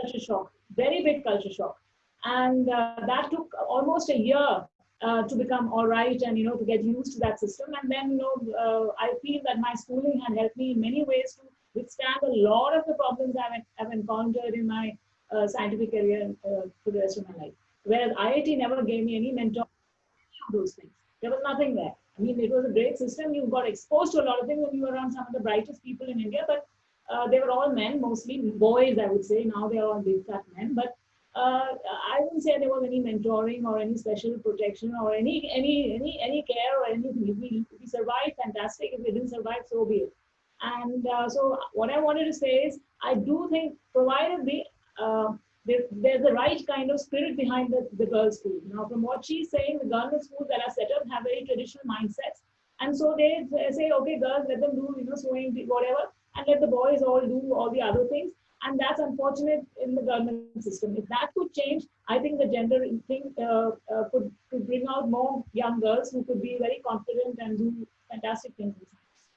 culture shock, very big culture shock. And uh, that took almost a year uh, to become all right and, you know, to get used to that system. And then, you know, uh, I feel that my schooling had helped me in many ways to withstand a lot of the problems I've, I've encountered in my uh, scientific career uh, for the rest of my life. Whereas IIT never gave me any mentor of those things. There was nothing there. I mean, it was a great system. You got exposed to a lot of things when you were around some of the brightest people in India, but uh, they were all men, mostly boys, I would say. Now they are all big fat men. But uh, I wouldn't say there was any mentoring or any special protection or any any any any care or anything. If we, if we survived, fantastic. If we didn't survive, so be it. And uh, so what I wanted to say is, I do think provided the uh, there, there's the right kind of spirit behind the, the girls' school. Now, from what she's saying, the government schools that are set up have very traditional mindsets. And so they say, okay, girls, let them do, you know, sewing, whatever, and let the boys all do all the other things and that's unfortunate in the government system. If that could change, I think the gender thing uh, uh, could, could bring out more young girls who could be very confident and do fantastic things.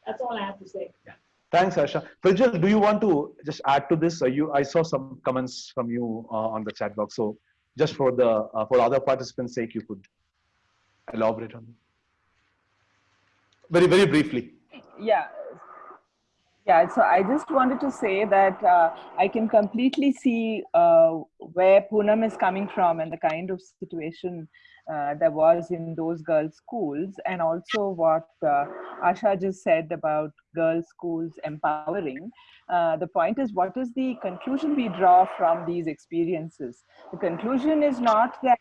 That's all I have to say. Yeah. Thanks, Asha. Prajal, do you want to just add to this? you, I saw some comments from you uh, on the chat box. So just for the uh, for other participants' sake, you could elaborate on it. Very, very briefly. Yeah, yeah, so I just wanted to say that uh, I can completely see uh, where Poonam is coming from and the kind of situation uh, there was in those girls' schools, and also what uh, Asha just said about girls' schools empowering. Uh, the point is, what is the conclusion we draw from these experiences? The conclusion is not that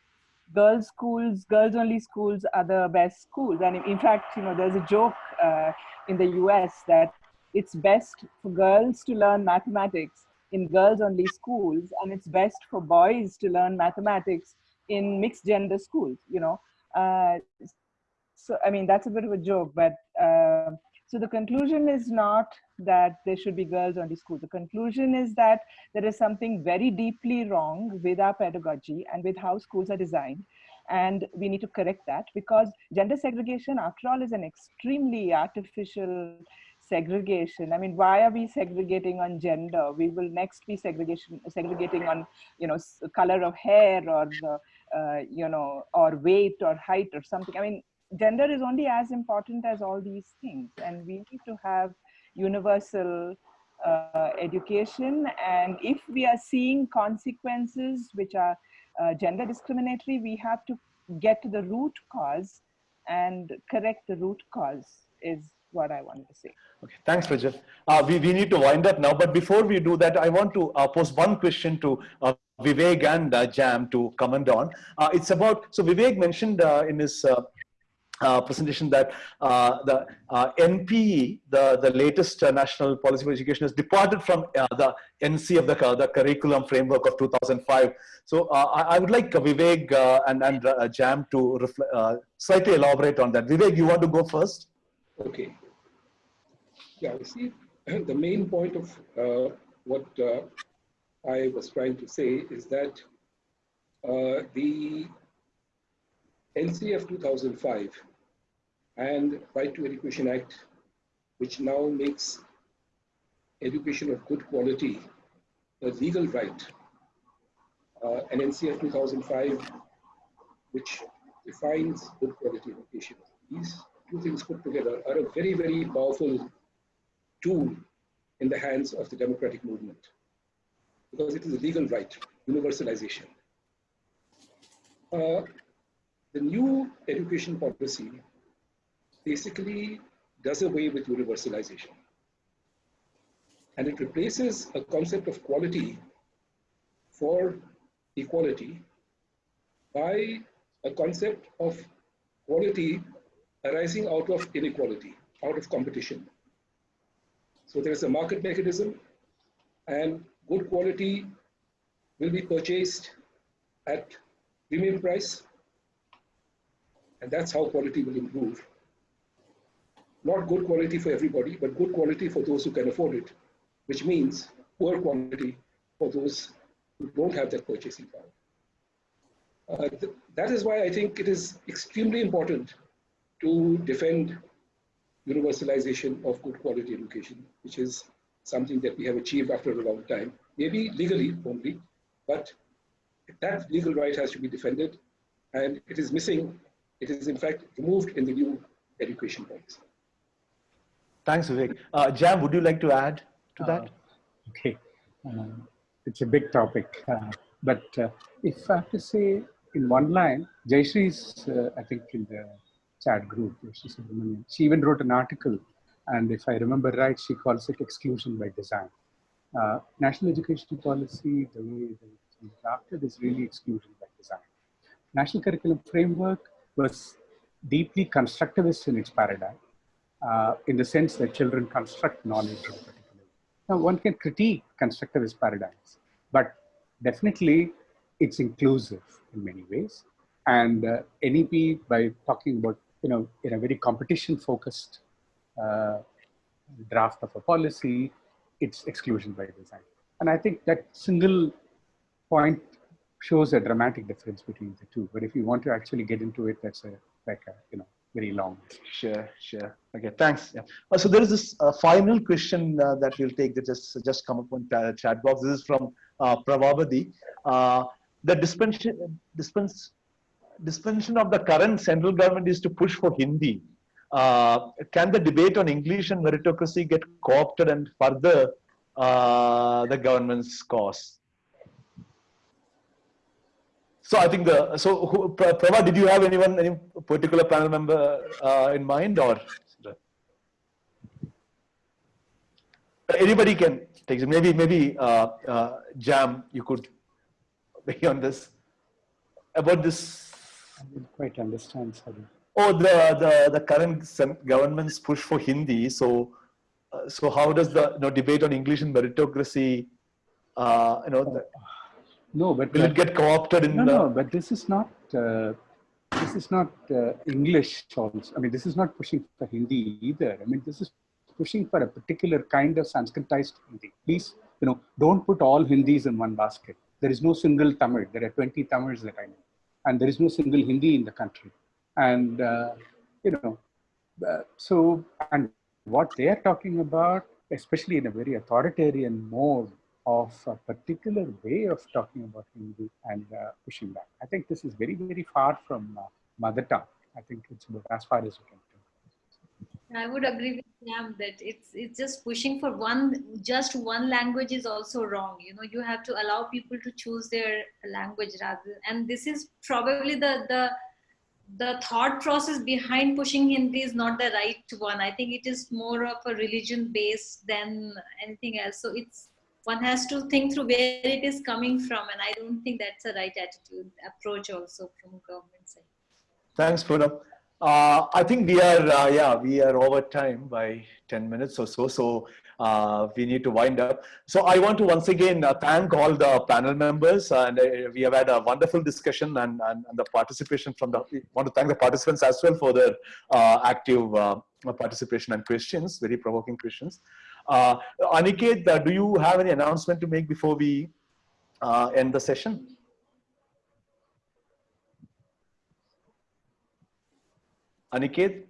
girls' schools, girls-only schools are the best schools. And in fact, you know, there's a joke uh, in the US that it's best for girls to learn mathematics in girls only schools and it's best for boys to learn mathematics in mixed gender schools you know. Uh, so i mean that's a bit of a joke but uh, so the conclusion is not that there should be girls only schools the conclusion is that there is something very deeply wrong with our pedagogy and with how schools are designed and we need to correct that because gender segregation after all is an extremely artificial segregation. I mean why are we segregating on gender? We will next be segregation segregating on you know color of hair or uh, you know or weight or height or something. I mean gender is only as important as all these things. And we need to have universal uh, education. And if we are seeing consequences which are uh, gender discriminatory we have to get to the root cause. And correct the root cause is what I wanted to say. Okay, thanks, Rajat. Uh, we, we need to wind up now, but before we do that, I want to uh, pose one question to uh, Vivek and uh, Jam to comment on. Uh, it's about, so Vivek mentioned uh, in his uh, presentation that the NPE, the, the latest national policy for education, has departed from the NC of the, the curriculum framework of 2005. So I, I, would like Vivek and, and Jam to slightly elaborate on that. Vivek, you want to go first? Okay. Yeah, you see, the main point of uh, what uh, I was trying to say is that uh, the NCF 2005 and Right to Education Act, which now makes education of good quality a legal right, uh, and NCF 2005, which defines good quality education. These two things put together are a very, very powerful tool in the hands of the democratic movement because it is a legal right, universalization. Uh, the new education policy basically does away with universalization. And it replaces a concept of quality for equality by a concept of quality arising out of inequality, out of competition. So there is a market mechanism and good quality will be purchased at premium price. And that's how quality will improve. Not good quality for everybody, but good quality for those who can afford it, which means poor quality for those who don't have that purchasing power. Uh, th that is why I think it is extremely important to defend universalization of good quality education, which is something that we have achieved after a long time, maybe legally only, but that legal right has to be defended and it is missing. It is in fact removed in the new education policy. Thanks, Vivek. Uh, Jam, would you like to add to that? Uh, okay, um, it's a big topic, uh, but uh, if I have to say in one line, Jayashree uh, I think, in the chat group, she even wrote an article, and if I remember right, she calls it exclusion by design. Uh, national education policy, the way it's drafted is really exclusion by design. National curriculum framework was deeply constructivist in its paradigm, uh, in the sense that children construct knowledge now, one can critique constructivist paradigms, but definitely it's inclusive in many ways. And uh, NEP, by talking about, you know, in a very competition-focused uh, draft of a policy, it's exclusion by design. And I think that single point shows a dramatic difference between the two. But if you want to actually get into it, that's a, like a, you know, very long. Sure, sure. Okay, thanks. Yeah. Uh, so there is this uh, final question uh, that we'll take that just just come up on chat box. This is from uh, Pravabadi. Uh, the dispensation, dispense, dispensation of the current central government is to push for Hindi. Uh, can the debate on English and meritocracy get co-opted and further uh, the government's cause? So I think the so who, Prabha, did you have anyone any particular panel member uh, in mind or anybody can take it. Maybe maybe uh, uh, Jam, you could be on this about this. I didn't quite understand. Sorry. Oh, the the the current government's push for Hindi. So uh, so how does the you know, debate on English and meritocracy? Uh, you know. The, no, but will it get co-opted in no, the? No, but this is not. Uh, this is not uh, English also. I mean, this is not pushing for Hindi either. I mean, this is pushing for a particular kind of Sanskritized Hindi. Please, you know, don't put all Hindis in one basket. There is no single Tamil. There are 20 Tamils that I know. And there is no single Hindi in the country. And, uh, you know, uh, so, and what they are talking about, especially in a very authoritarian mode, of a particular way of talking about Hindi and uh, pushing back. I think this is very, very far from uh, mother tongue. I think it's about as far as you can I would agree with Sam that it's it's just pushing for one just one language is also wrong. You know, you have to allow people to choose their language rather. And this is probably the the the thought process behind pushing Hindi is not the right one. I think it is more of a religion based than anything else. So it's one has to think through where it is coming from and i don't think that's the right attitude approach also from government side thanks Poonam. Uh, I think we are, uh, yeah, we are over time by 10 minutes or so. So uh, we need to wind up. So I want to once again uh, thank all the panel members and uh, we have had a wonderful discussion and, and, and, the participation from the, want to thank the participants as well for their uh, active participation and questions, very provoking questions. Aniket, do you have any announcement to make before we end the session? Aniket?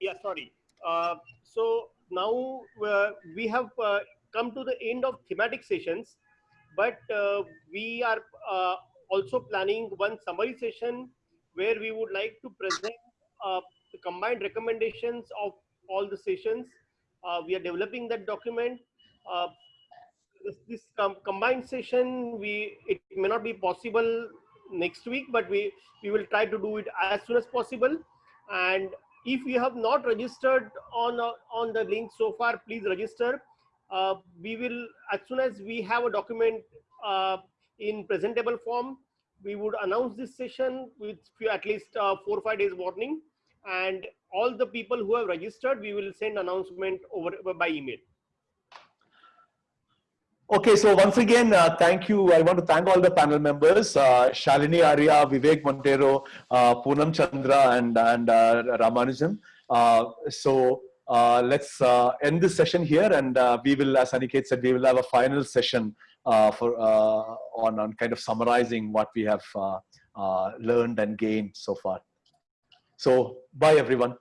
Yeah, sorry. Uh, so now uh, we have uh, come to the end of thematic sessions, but uh, we are uh, also planning one summary session where we would like to present uh, the combined recommendations of all the sessions we are developing that document. This, this com combined session, we it may not be possible next week, but we we will try to do it as soon as possible. And if you have not registered on uh, on the link so far, please register. Uh, we will as soon as we have a document uh, in presentable form, we would announce this session with at least uh, four or five days warning and all the people who have registered, we will send announcement over by email. Okay, so once again, uh, thank you. I want to thank all the panel members, uh, Shalini Arya, Vivek Monteiro, uh, Poonam Chandra, and, and uh, Ramanujam. Uh, so uh, let's end this session here, and we will, as Aniket said, we will have a final session for on, on kind of summarizing what we have learned and gained so far. So bye everyone.